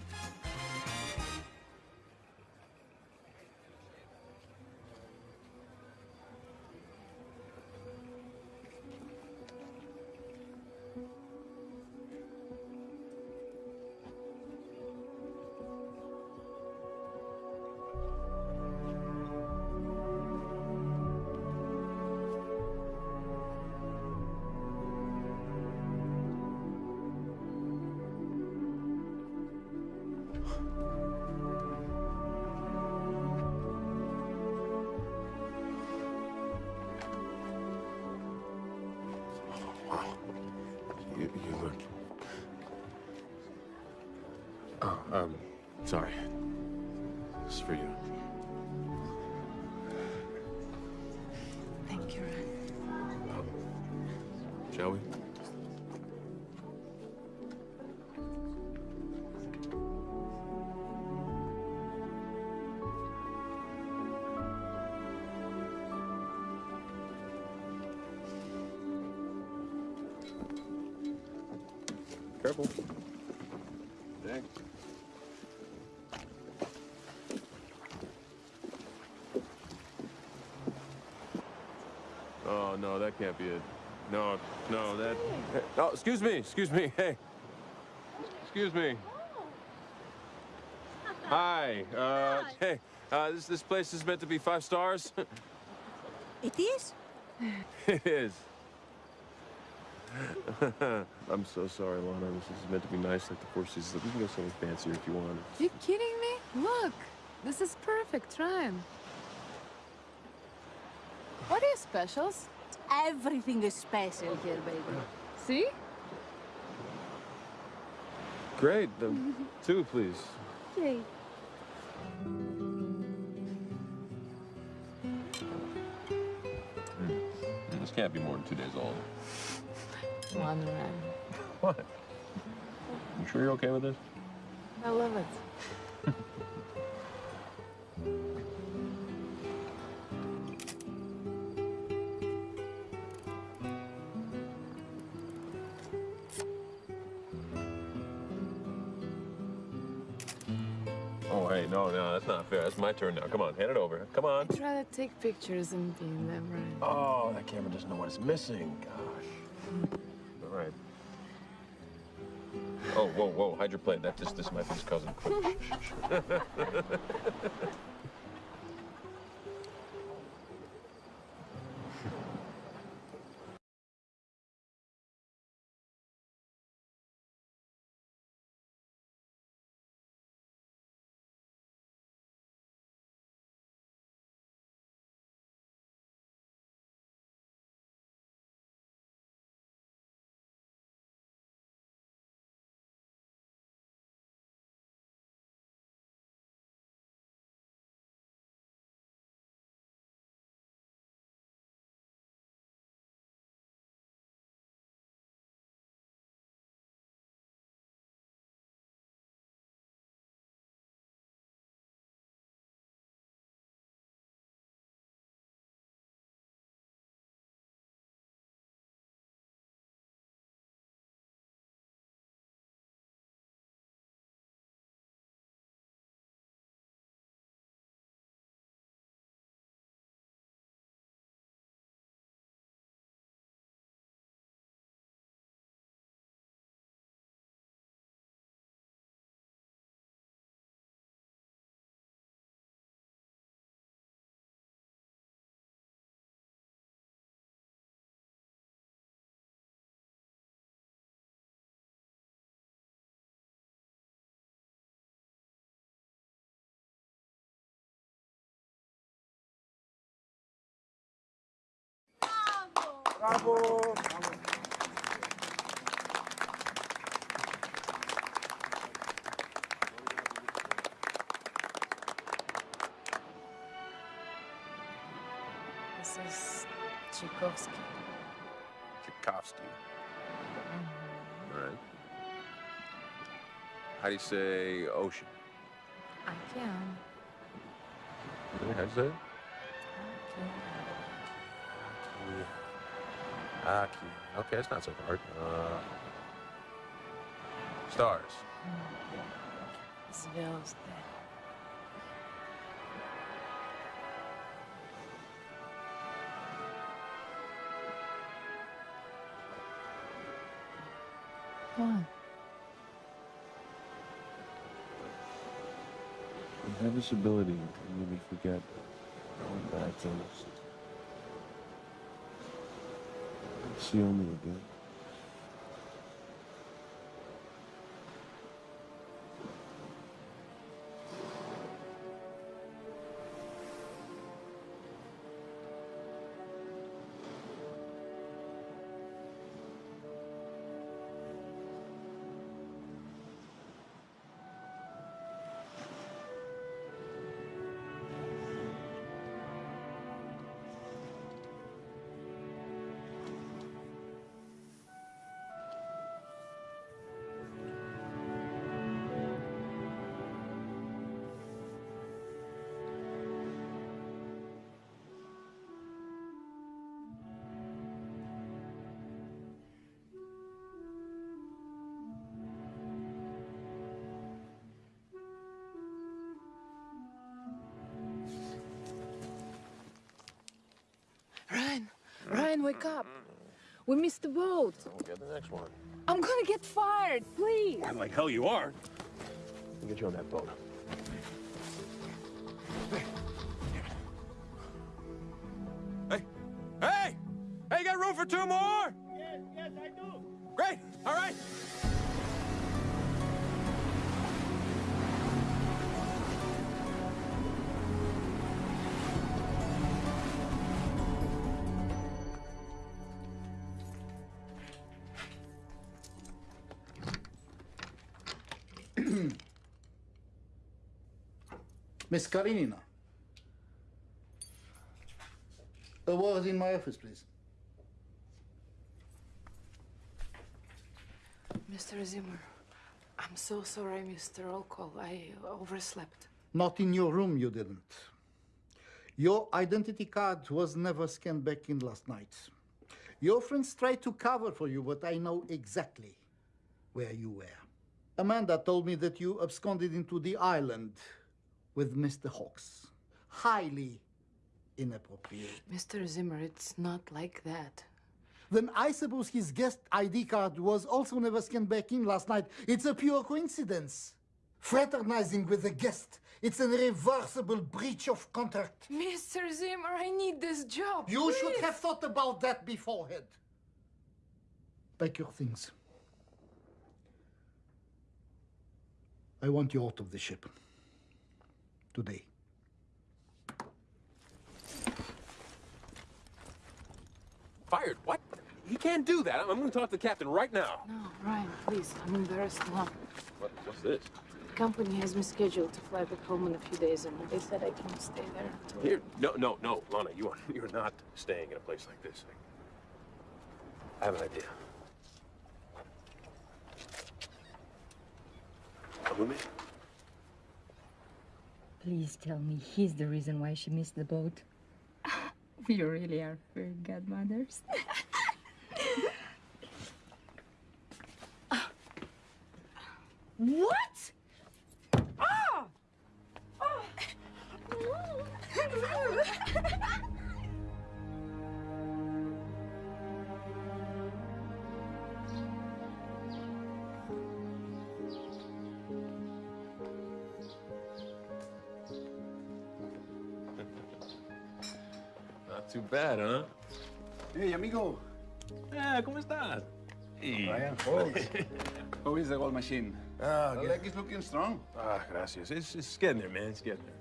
That can't be it. No, no, that. Hey, oh, excuse me, excuse me. Hey. Excuse me. Hi. <laughs> Uh, hey, uh, this, this place is meant to be five stars? <laughs> It is? it is. <laughs> I'm so sorry, Lana. This is meant to be nice like the Four Seasons. We can go somewhere fancier if you want. You kidding me? Look, this is perfect, Ryan. What are your specials? Everything is special here, baby. See? Great. Um, two, please. Okay. This can't be more than two days old. Come on, Ryan. What? You sure you're okay with this? I love it. My turn now. Come on, hand it over. Come on. Try to take pictures and be in them, Ryan. Oh, that camera doesn't know what it's missing. Gosh. All right. Oh, whoa, whoa, hide your plate. That just, this might be his cousin. <laughs> <laughs> Bravo. This is Tchaikovsky. Tchaikovsky. Mm-hmm. All right. How do you say ocean? I can. How do you say Hockey. Okay, it's not so hard. Uh, stars. Smells Why? Inevitability can make me forget going back to See only again. Wake up. We missed the boat. We'll get the next one. I'm gonna get fired, please. I'm like hell you are. I'll get you on that boat. Miss Karenina. A word in my office, please. Mr. Zimmer, I'm so sorry I missed the roll call. I overslept. Not in your room, you didn't. Your identity card was never scanned back in last night. Your friends tried to cover for you, but I know exactly where you were. Amanda told me that you absconded into the island with Mr. Hawks. Highly inappropriate. Mr. Zimmer, it's not like that. Then I suppose his guest ID card was also never scanned back in last night. It's a pure coincidence. Fraternizing with a guest, it's an irreversible breach of contract. Mr. Zimmer, I need this job. You should have thought about that beforehand. Pack your things. I want you out of the ship. Today. Fired? What? He can't do that. I'm, I'm going to talk to the captain right now. No, Ryan, please. I'm embarrassed now. What, what's this? The company has me scheduled to fly back home in a few days, and they said I can stay there until. Here, no, no, no, Lana, you are you're not staying in a place like this. I have an idea. Come with me. Please tell me he's the reason why she missed the boat. <laughs> we really are fairy godmothers. <laughs> What? Ah! <laughs> Not too bad, huh? Hey, amigo. Eh, ¿cómo estás? Hey. Ryan Hawks. <laughs> How is the gold machine? Ah, the good. leg is looking strong. Ah, gracias. It's, it's getting there, man. It's getting there.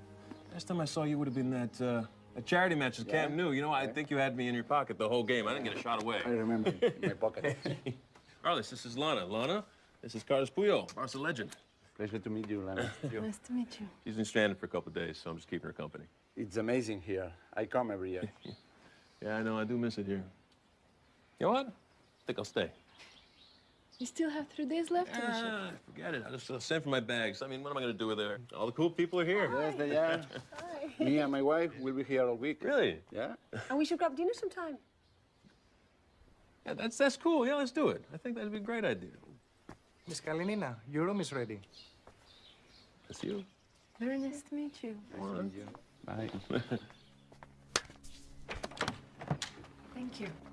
Last time I saw you would have been that uh, A charity match is Camp Nou. You know, I think you had me in your pocket the whole game. I didn't get a shot away. I remember <laughs> in my pocket. <laughs> Carlos, this is Lana. Lana, this is Carlos Puyol, Barca legend. Pleasure to meet you, Lana. Nice to meet you. She's been stranded for a couple of days, so I'm just keeping her company. It's amazing here. I come every year. Yeah, I know. I do miss it here. You know what? I think I'll stay. You still have three days left on the ship. Ah, forget it. I'll just uh, send for my bags. I mean, what am I going to do with her? All the cool people are here. Yes, they are. Hi. <laughs> Me and my wife will be here all week. Really? Yeah. And we should grab dinner sometime. Yeah, that's that's cool. Yeah, let's do it. I think that'd be a great idea. Miss Kalinina, your room is ready. That's you. Very nice to meet you. Bye. <laughs> Thank you.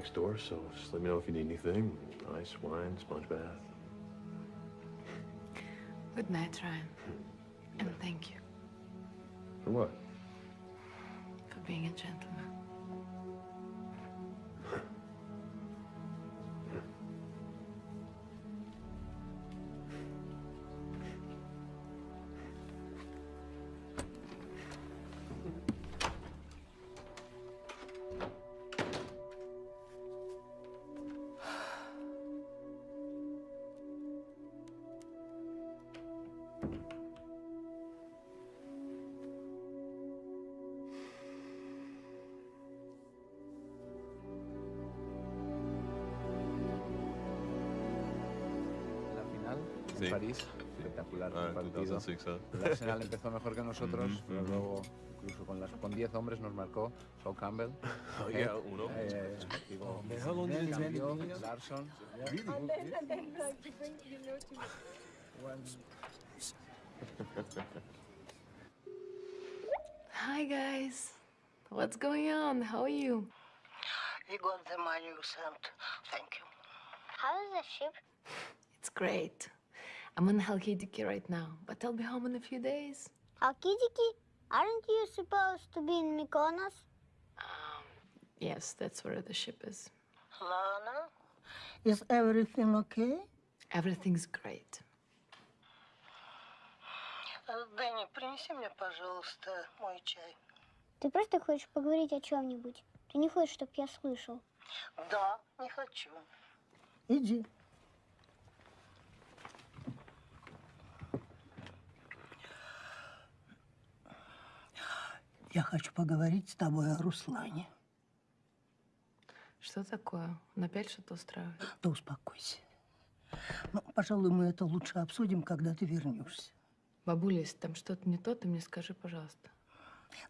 next door, so just let me know if you need anything. Ice, wine, sponge bath. Good night, Ryan. And thank you For what? for being a gentleman. Ah, el partido. 2006, ¿eh? El Arsenal empezó mejor que nosotros, Ujú, pero ujú. luego incluso con, las, con 10 hombres nos marcó Sol Campbell. Oh, Head, yeah, uno. eh, digo, man, how long did it take? cambió, Larsson. Really? And then, and then, like, you bring, you know, to Hi, guys. What's going on? How are you? You got the money you sent. Thank you. How is the ship? It's great. I'm in Halkidiki right now, but I'll be home in a few days. Alkidiki? Aren't you supposed to be in Mykonos? Yes, that's where the ship is. Lana, is everything okay? Everything's great. Э, Дэнни, принеси мне, пожалуйста, мой чай. Ты просто хочешь поговорить о чем-нибудь. Ты не хочешь, чтобы я слышал. Да, не хочу. Иди. Я хочу поговорить с тобой о Руслане. Что такое? Он опять что-то устраивает? Да успокойся. Ну, пожалуй, мы это лучше обсудим, когда ты вернешься. Бабуля, если там что-то не то, ты мне скажи, пожалуйста.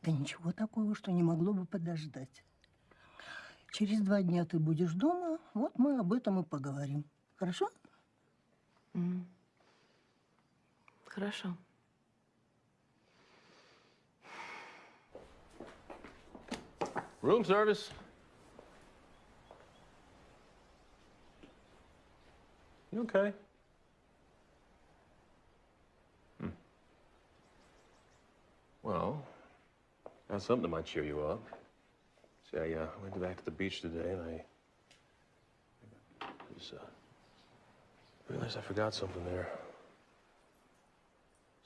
Да ничего такого, что не могло бы подождать. Через два дня ты будешь дома, вот мы об этом и поговорим. Хорошо? М. Хорошо. Room service. You okay? Hmm. Well, got something that might cheer you up. See, I uh, went back to the beach today and I was, uh, realized I forgot something there.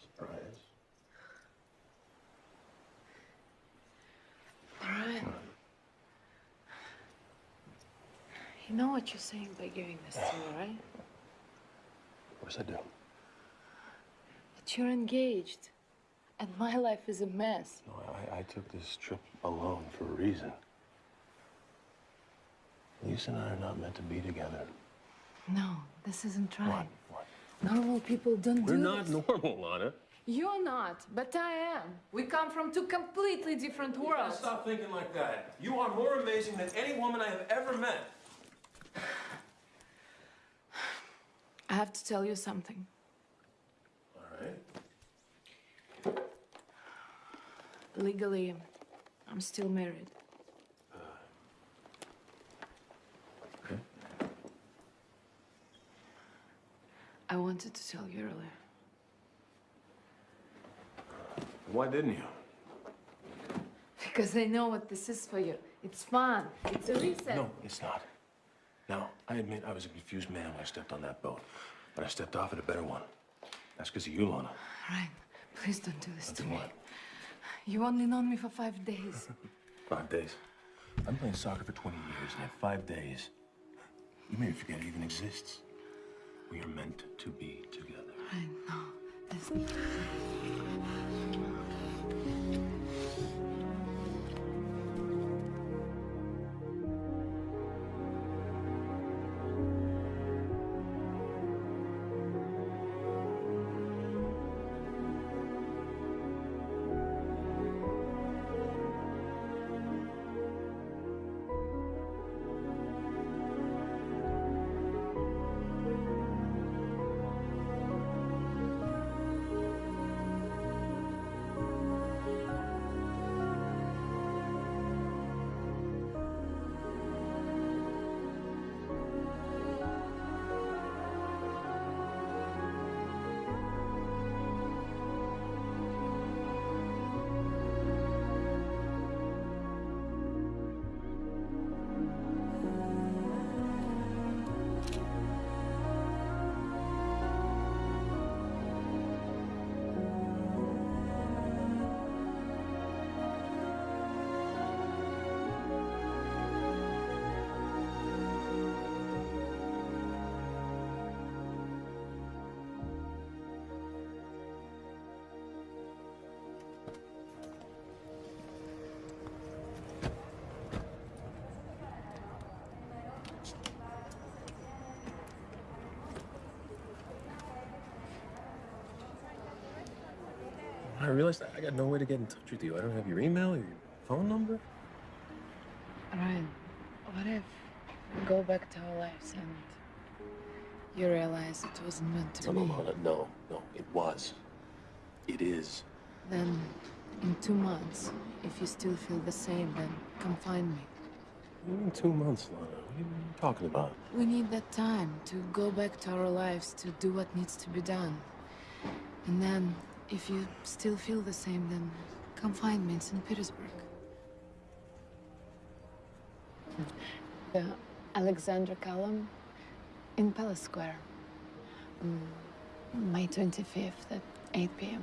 Surprise. Ryan. You know what you're saying by giving this to me, right? Of course I do. That you're engaged. And my life is a mess. No, I, I took this trip alone for a reason. Lisa and I are not meant to be together. No, this isn't right. What? What? Normal people don't We're do not this. normal, Lana. You're not, but I am. We come from two completely different worlds. Stop thinking like that. You are more amazing than any woman I have ever met. <sighs> I have to tell you something. All right. Legally, I'm still married. Uh, okay. I wanted to tell you earlier. Why didn't you? Because I know what this is for you. It's fun. It's a reset. No, it's not. Now, I admit I was a confused man when I stepped on that boat, but I stepped off at a better one. That's because of you, Lana. Ryan, please don't do this to Nothing me. what? You only known me for five days. <laughs> Five days. I've been playing soccer for 20 years, and in five days, you may forget it even exists. We are meant to be together. I know. This... realized I got no way to get in touch with you. I don't have your email or your phone number. Ryan, what if we go back to our lives and you realize it wasn't meant to No, be? no, Lana, no, no, it was. It is. Then, in two months, if you still feel the same, then come find me. In two months, Lana. What are you talking about? We need that time to go back to our lives, to do what needs to be done. And then, if you still feel the same, then come find me in St. Petersburg. The Alexander Column in Palace Square. Mm, May 25th at 8 p.m.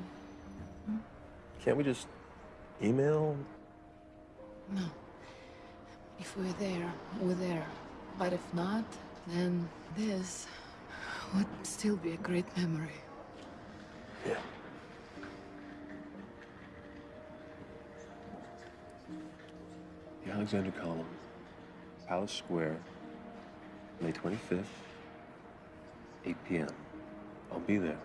Can't we just email? No. If we're there, we're there. But if not, then this would still be a great memory. Yeah. Alexander Column, Palace Square, May 25th, 8 p.m. I'll be there.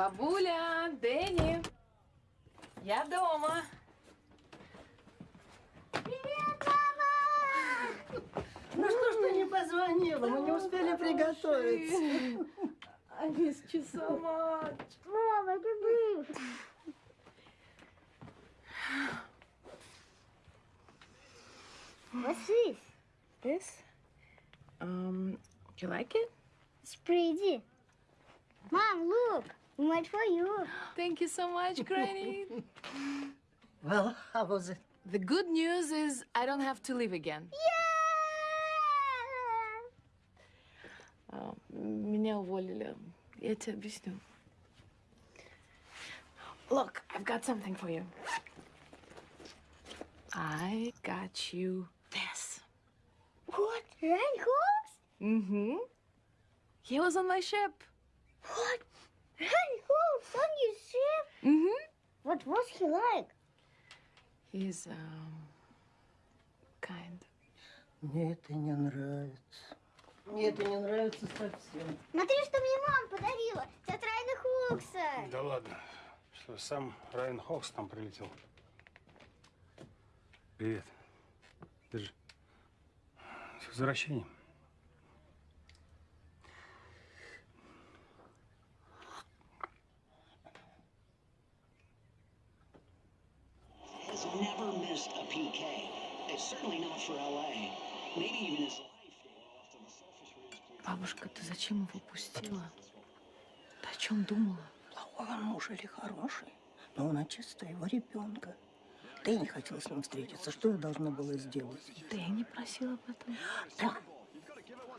Бабуля, Thank you so much, <laughs> Granny. Well, how was it? The good news is I don't have to leave again. А, Меня уволили. Я тебе объясню. Look, I've got something for you. I got you this. What? Ryan Hawks? Mm-hmm. He was on my ship. What? Ryan Hawks on your ship? Mm-hmm. What was he like? He's, um, kind. Мне это не нравится. Мне это не нравится совсем. Смотри, что мне мама подарила. От Райана Хокса. Да ладно. Что, сам Райан Хокс там прилетел? Привет. Держи. С возвращением. Has never missed a PK. It's certainly not for LA. Maybe even his Бабушка, ты зачем его пустила? Ты о чем думала? Плохой он муж или хороший? Но он чисто его ребенка. Ты не хотела с ним встретиться. Что я должна была сделать? Да я не просила об этом. Да.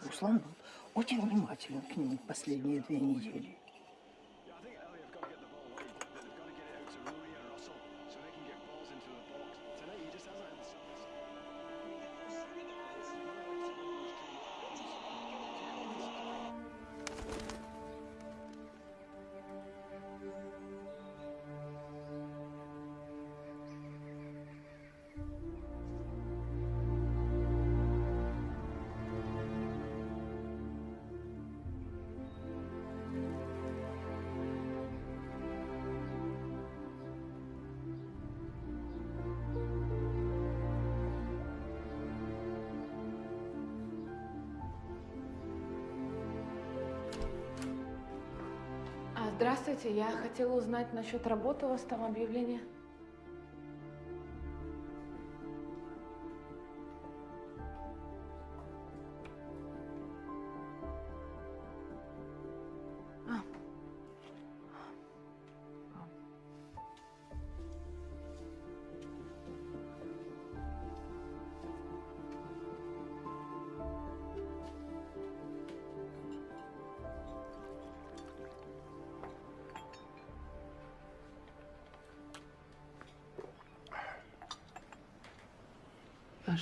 Руслан был очень внимателен к нему последние две недели. Здравствуйте, я хотела узнать насчет работы у вас там объявление.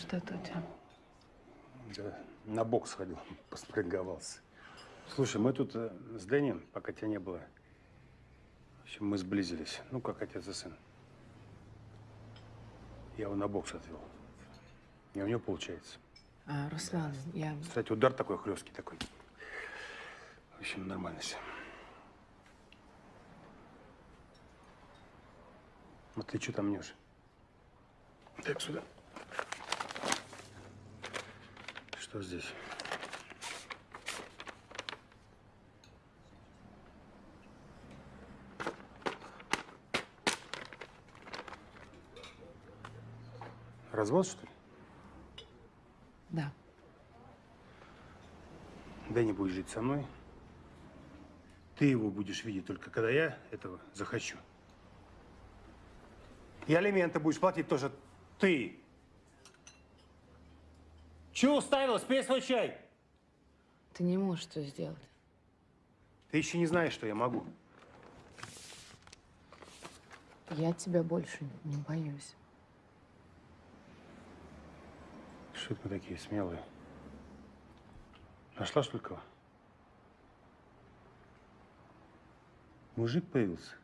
Тебя? Да, на бокс ходил, <laughs> поспринговался. Слушай, мы тут э, с Дэнни, пока тебя не было, в общем, мы сблизились. Ну, как отец и сын. Я его на бокс отвел. И у него получается. А, Руслан, я... Кстати, удар такой хлесткий такой. В общем, нормально все. Вот ты что там мнешь? Так, сюда. Что здесь? Развод, что ли? Да. Дэнни будет жить со мной. Ты его будешь видеть только когда я этого захочу. И алименты будешь платить тоже ты. Чего уставилась? Пей свой чай. Ты не можешь что сделать. Ты еще не знаешь, что я могу. Я тебя больше не боюсь. Что это мы такие смелые? Нашла, что ли, кого? Мужик появился?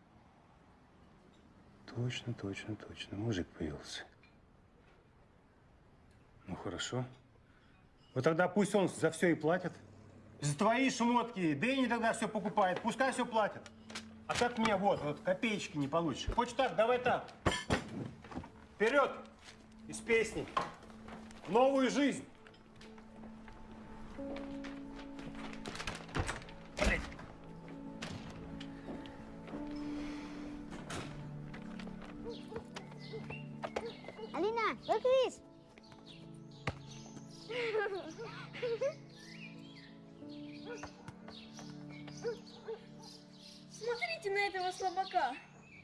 Точно, точно, точно. Мужик появился. Ну, хорошо. Вот тогда пусть он за все и платит. За твои шмотки. Дэнни тогда все покупает. Пускай все платит. А так мне вот, вот копеечки не получишь. Хочешь так, давай так. Вперед! Из песни. В Новую жизнь. Блин. Алина, look at слабака.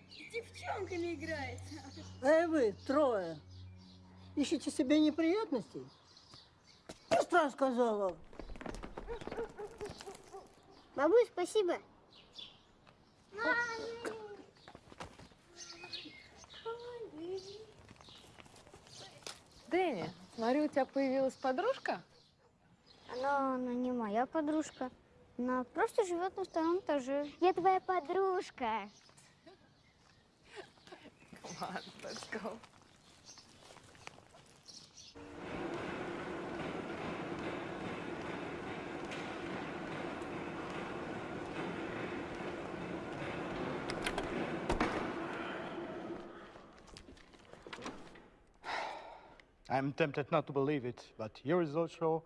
С девчонками играет. Эй вы, трое, ищите себе неприятностей? Быстро сказала. Бабуль, спасибо. Дэнни, смотрю, у тебя появилась подружка? Она, она не моя подружка. Она просто живет на втором этаже. Я твоя подружка. Come on, let's go. I'm tempted not to believe it, but your results show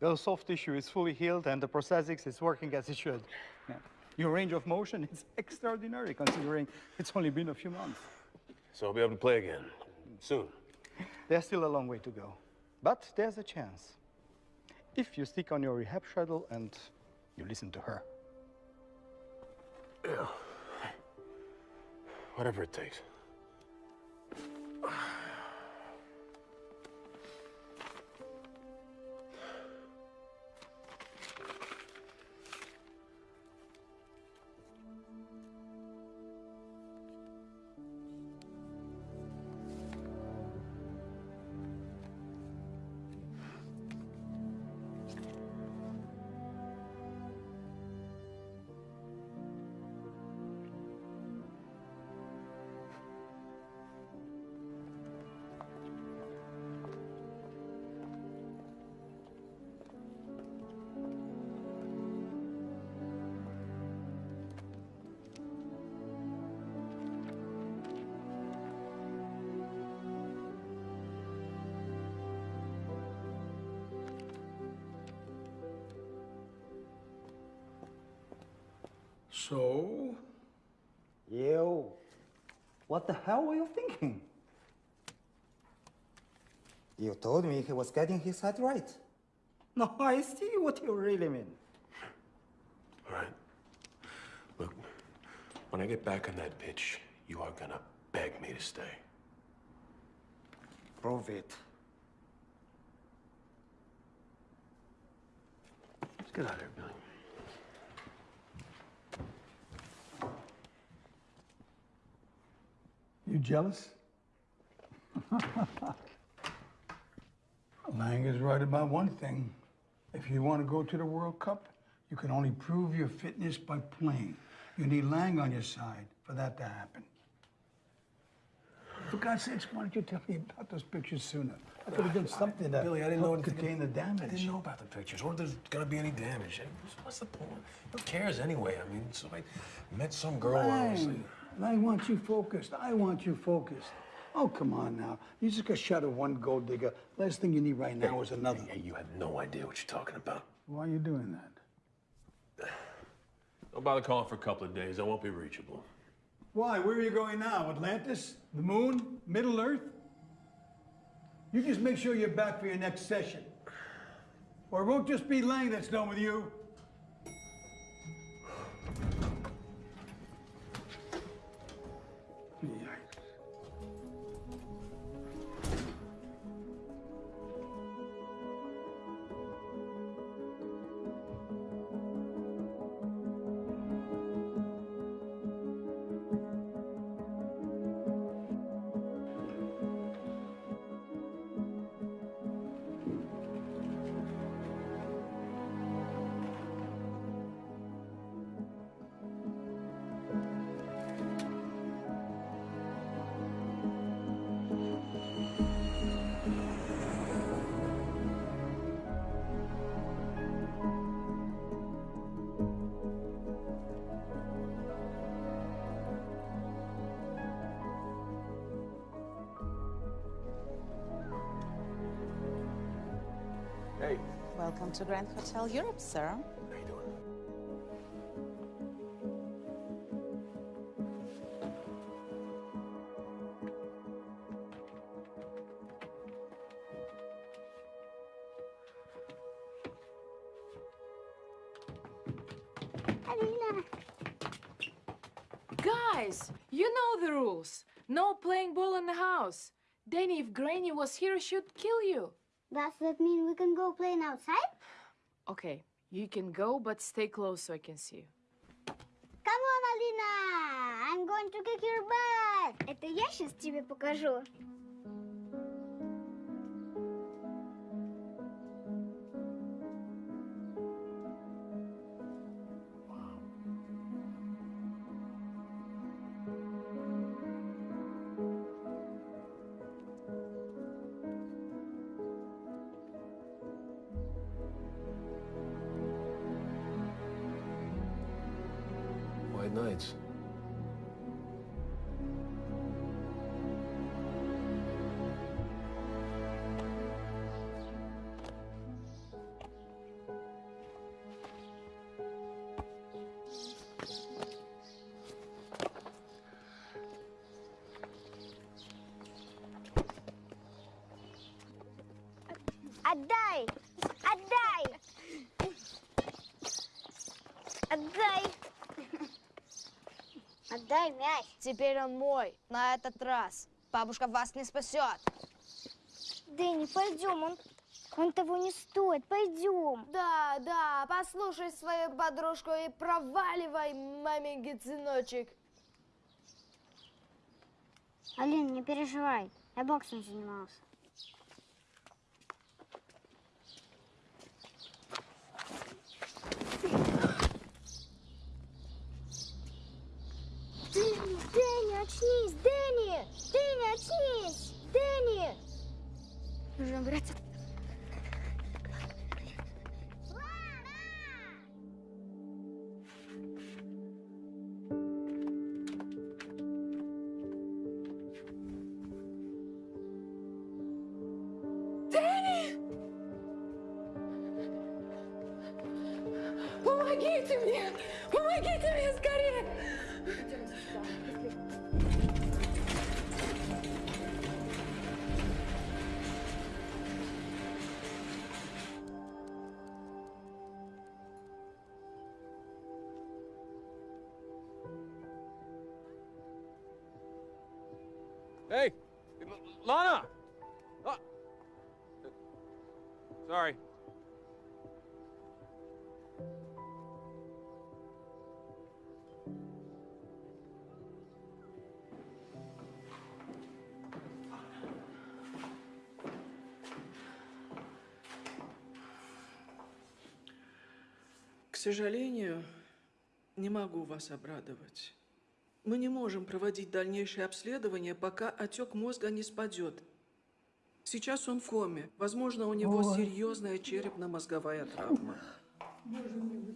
your soft tissue is fully healed and the prosthetics is working as it should. Yeah. Your range of motion is <laughs> extraordinary considering it's only been a few months. So I'll be able to play again soon. There's still a long way to go, but there's a chance. If you stick on your rehab schedule and you listen to her. Whatever it takes. What the hell were you thinking? You told me he was getting his head right. No, I see what you really mean. All right. Look, when I get back on that pitch, you are gonna beg me to stay. Prove it. Let's get out of here, Billy. You jealous? <laughs> Lang is right about one thing. If you want to go to the World Cup, you can only prove your fitness by playing. You need Lang on your side for that to happen. For God's sakes, why don't you tell me about those pictures sooner? I could have done uh, something to Billy, I didn't know contain the damage. I didn't know about the pictures, or there's gonna be any damage. What's the point? Who cares anyway? I mean, so I met some girl. Lang, Lang want you focused. I want you focused. Oh, come on now. You just got shot at one gold digger. Last thing you need right now is another. Hey, you have no idea what you're talking about. Why are you doing that? Don't bother calling for a couple of days. I won't be reachable. Why? Where are you going now? Atlantis? The moon? Middle Earth? You just make sure you're back for your next session. Or it won't just be Lang that's done with you. To Grand Hotel Europe, sir. Alina. Guys, you know the rules. No playing ball in the house. Danny, if Granny was here, she'd kill you. Does that mean we can go playing outside? Okay, you can go, but stay close so I can see you. Come on, Alina! I'm going to kick your butt! Это я сейчас тебе покажу. Мяч. Теперь он мой. На этот раз. Бабушка вас не спасет. Дэнни, пойдем, он, он того не стоит, пойдем. Да, да, послушай свою подружку и проваливай, маменький сыночек. Алин, не переживай, я боксом занимался. Дэнни, Дэнни, очнись, Дэнни! Дэнни, очнись! Дэнни! Нужно убраться. Сожалению, не могу вас обрадовать. Мы не можем проводить дальнейшее обследование, пока отек мозга не спадет. Сейчас он в коме. Возможно, у него Ой. серьезная черепно-мозговая травма. Дэнни,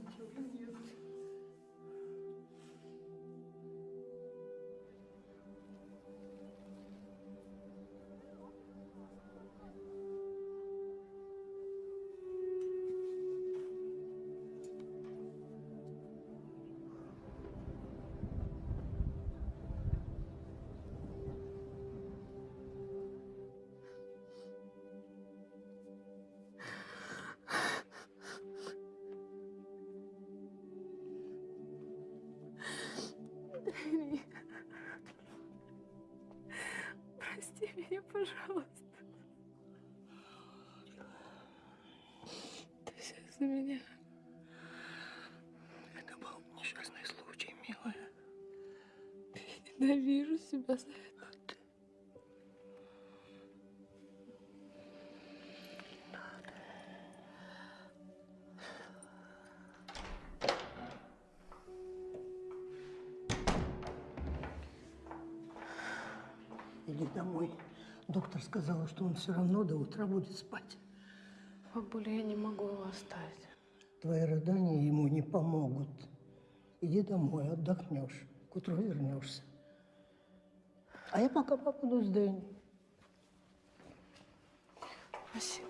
домой. Доктор сказала, что он все равно до утра будет спать. Бабуля, я не могу его оставить. Твои рыдания ему не помогут. Иди домой, отдохнешь. К утру вернешься. А я пока побуду с Дэнни. Спасибо.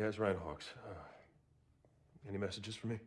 Yeah, it's Ryan Hawks. Uh, any messages for me?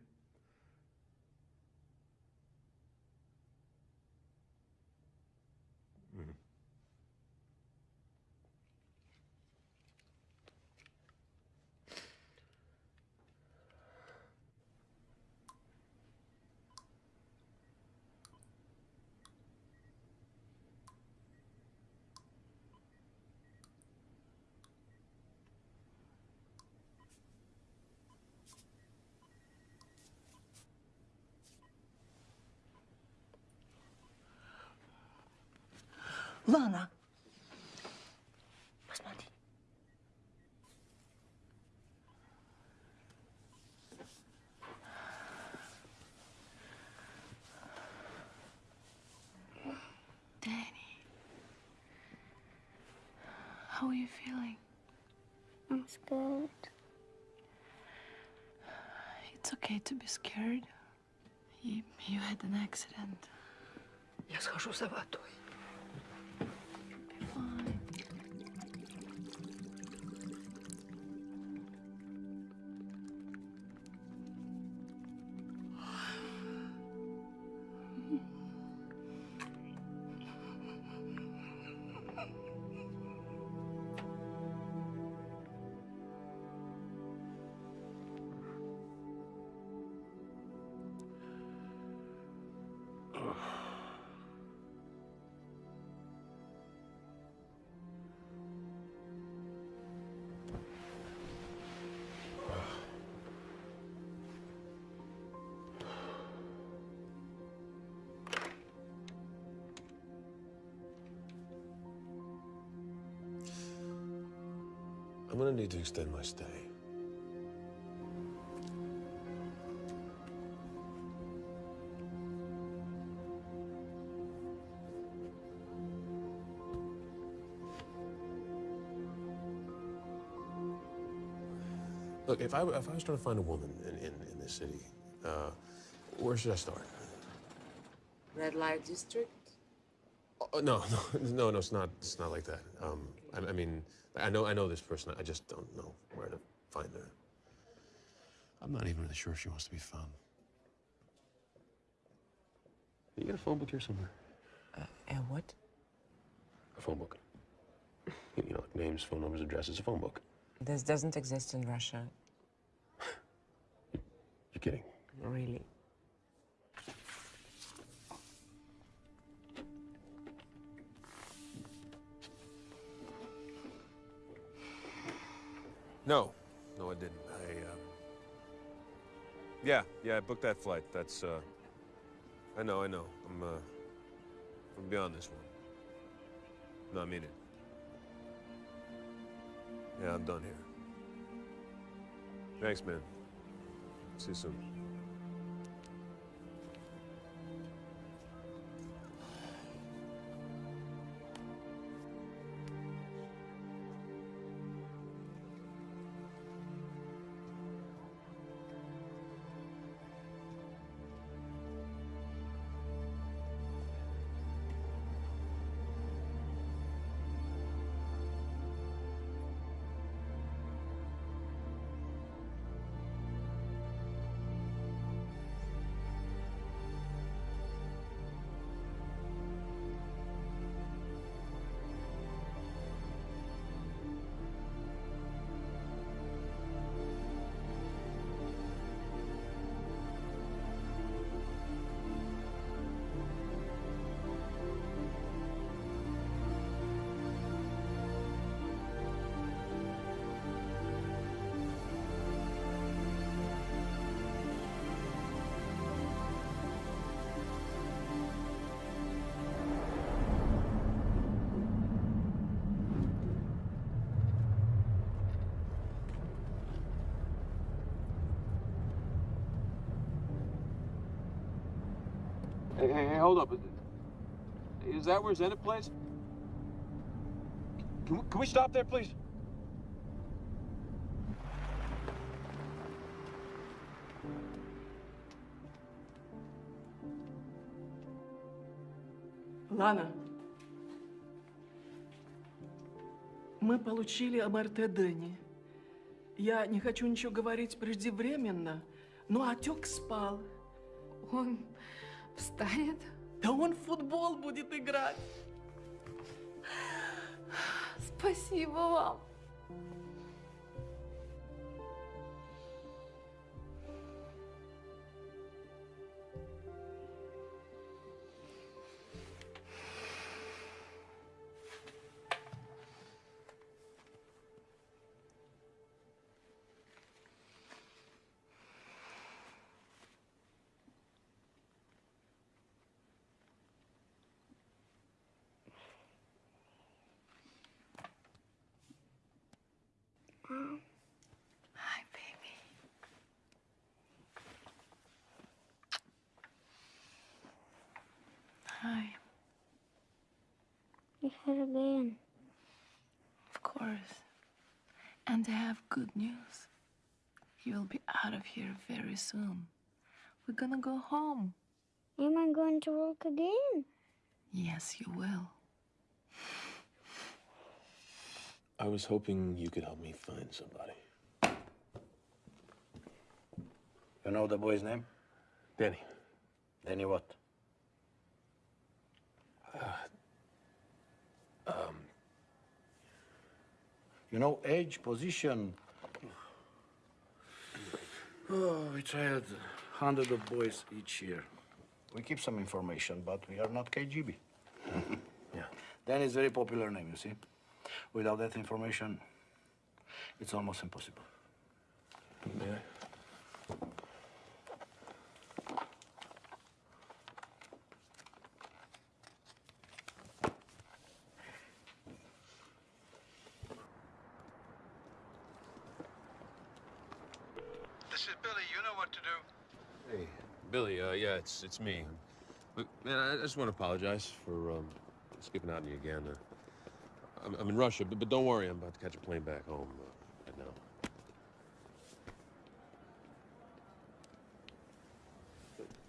How are you feeling? I'm scared. It's okay to be scared. You, you had an accident. Я схожу за водой. Need to extend my stay. Look, if I, if I was trying to find a woman in, in, in this city, uh, where should I start? Red light district? Oh, no, <laughs> no, no, no, it's not. It's not like that. Um, I, I mean, I know, I know this person. I just don't know where to find her. I'm not even really sure if she wants to be found. You got a phone book here somewhere? A what? A phone book. <laughs> You know, like names, phone numbers, addresses. A phone book. This doesn't exist in Russia. <laughs> You're kidding. Really. No, no, I didn't. I, um... Yeah, yeah, I booked that flight. That's, uh... I know, I know. I'm, uh... I'm beyond this one. No, I mean it. Yeah, I'm done here. Thanks, man. See you soon. Hey, hey, hold up. Is that where Zenit plays? Can we, can we stop there, please? Лана, мы получили МРТ Дэнни. Я не хочу ничего говорить преждевременно, но отек спал. Он встанет? Да он в футбол будет играть. Спасибо вам. Hi, baby. Hi. you're again. Of course. And I have good news. You'll be out of here very soon. We're gonna go home. Am I going to work again? Yes, you will. I was hoping you could help me find somebody. You know the boy's name? Danny. Danny what? Um, You know, age, position. Oh, we tried hundred of boys each year. We keep some information, but we are not KGB. <laughs> yeah. Danny is very popular name, you see. Without that information, it's almost impossible. May I? This is Billy. You know what to do. Hey, Billy. Uh, yeah, it's it's me. Look, man, I just want to apologize for um, skipping out on you again. Uh, I'm, I'm in Russia, but, but don't worry, I'm about to catch a plane back home uh, right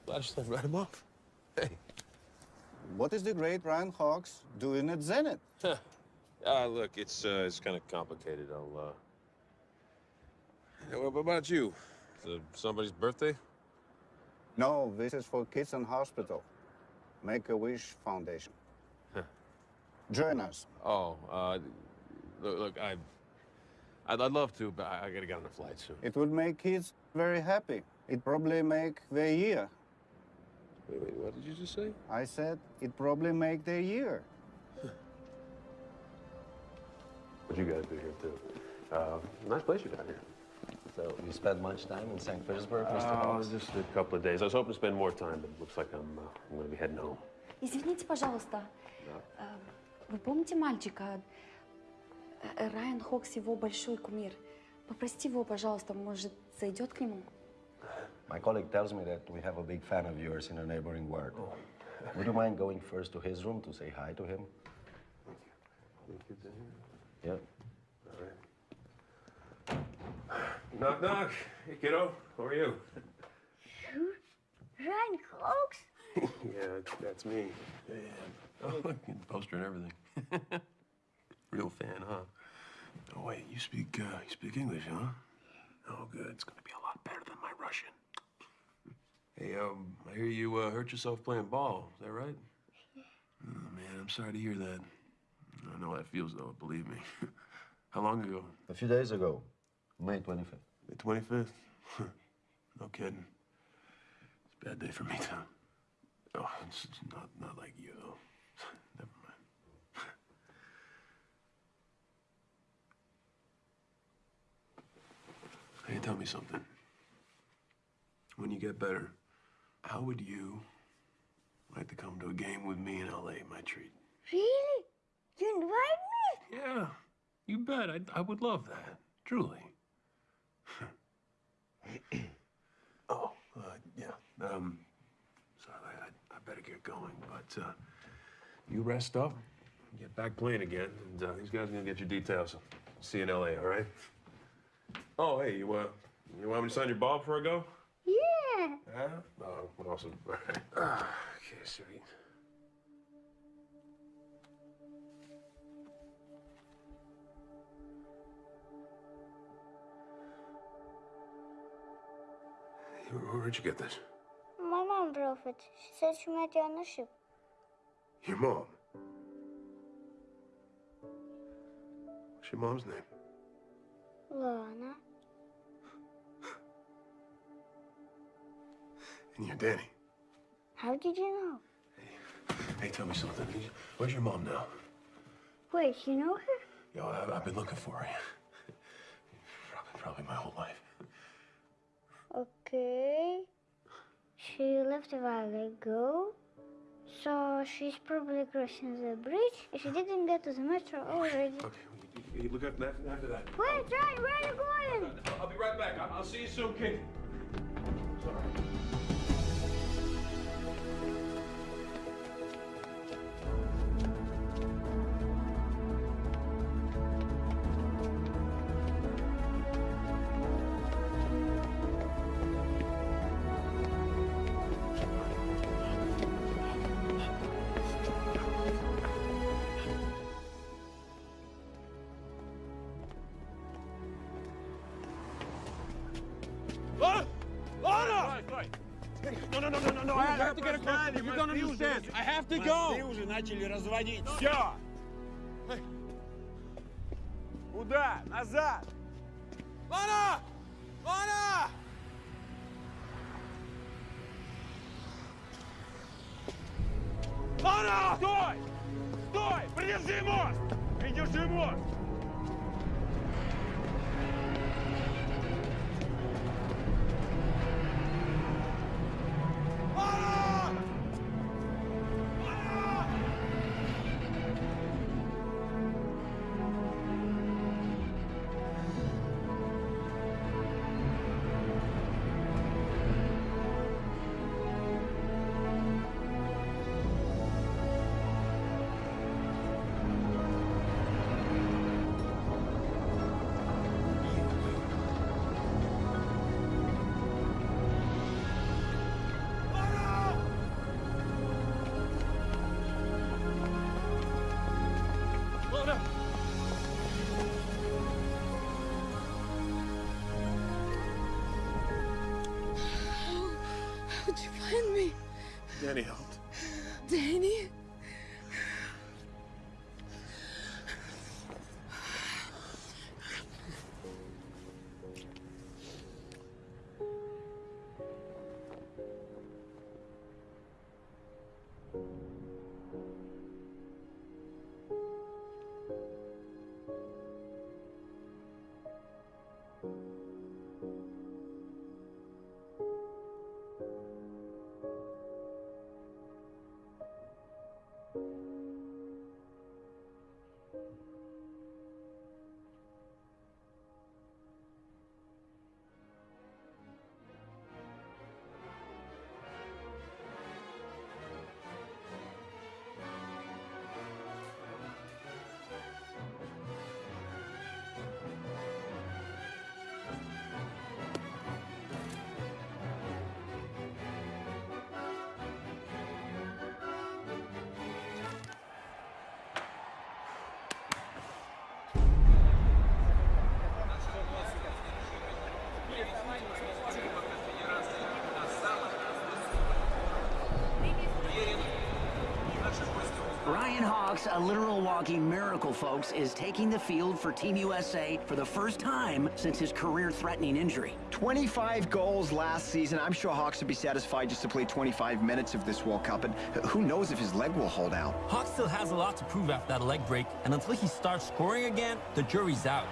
now. I just write him off. Hey. What is the great Ryan Hawks doing at Zenit? Ah, look, it's uh, it's kind of complicated. I'll. Uh... Yeah, what about you? Is it somebody's birthday? No, this is for Kids in Hospital. Make a Wish Foundation. Huh. Join us. Oh, uh, look, look I, I'd, I'd love to, but I, I gotta get on a flight soon. It would make kids very happy. It probably make their year. Wait, wait, what did you just say? I said it probably make their year. <laughs> What you guys do here too? Uh, nice place you got here. So you spent much time in St. Petersburg, Mr. Uh, Hawks? just a couple of days. I was hoping to spend more time, but it looks like I'm, uh, I'm gonna be heading home. Извините, пожалуйста. Э, Вы помните мальчика? Э, Райан Хокс его большой кумир. Попросите его, пожалуйста, может, зайдет к нему? My colleague tells me that we have a big fan of yours in a neighboring ward. Would you mind going first to his room to say hi to him? Yeah. Knock, knock. Hey, kiddo. How are you? Ryan Hawks? yeah, that's me. Yeah. Oh, <laughs> poster and everything. <laughs> Real fan, huh? Oh, wait, you speak, uh, you speak English, huh? Oh, good. It's gonna be a lot better than my Russian. Hey, um, I hear you uh, hurt yourself playing ball. Is that right? Oh, man, I'm sorry to hear that. I know how it feels, though. Believe me. <laughs> how long ago? A few days ago, May 25th. The 25th? no kidding. It's a bad day for me, too. Oh, it's it's not, not like you, though. Never mind. Hey, tell me something. When you get better, how would you like to come to a game with me in L.A., my treat? Really? You invite me? Yeah, you bet. I, I would love that. Truly. <coughs> oh, uh, yeah. Um, sorry, I, I better get going. But uh, you rest up, get back playing again, and uh, these guys are gonna get your details. See you in LA, all right? Oh, hey, you, uh, you want me to sign your ball before I go? Yeah. Yeah? Oh, awesome. All right. <laughs> Ah, okay, sweet. Where- Where'd you get this? My mom brought it. She said she met you on the ship. Your mom. What's your mom's name? Lana. And you're Danny. How did you know? Hey, tell me something. Where's your mom now? Wait, you know her? Yo, I've, I've been looking for her. Probably, probably my whole life. Okay. She left a while ago. So she's probably crossing the bridge. She didn't get to the metro already. You look after that. After that. Wait, Ryan, where are you going? I'll be right back. I'll, I'll see you soon, kid. Sorry. They уже начали разводить. Все! Ryan Hawks, a literal walking miracle, folks, is taking the field for Team USA for the first time since his career-threatening injury. 25 goals last season. I'm sure Hawks would be satisfied just to play 25 minutes of this World Cup, and who knows if his leg will hold out. Hawk still has a lot to prove after that leg break, and until he starts scoring again, the jury's out.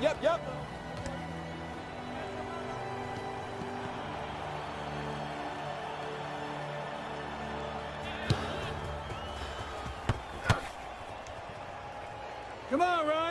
Yep, yep, yep. Come on, Ryan.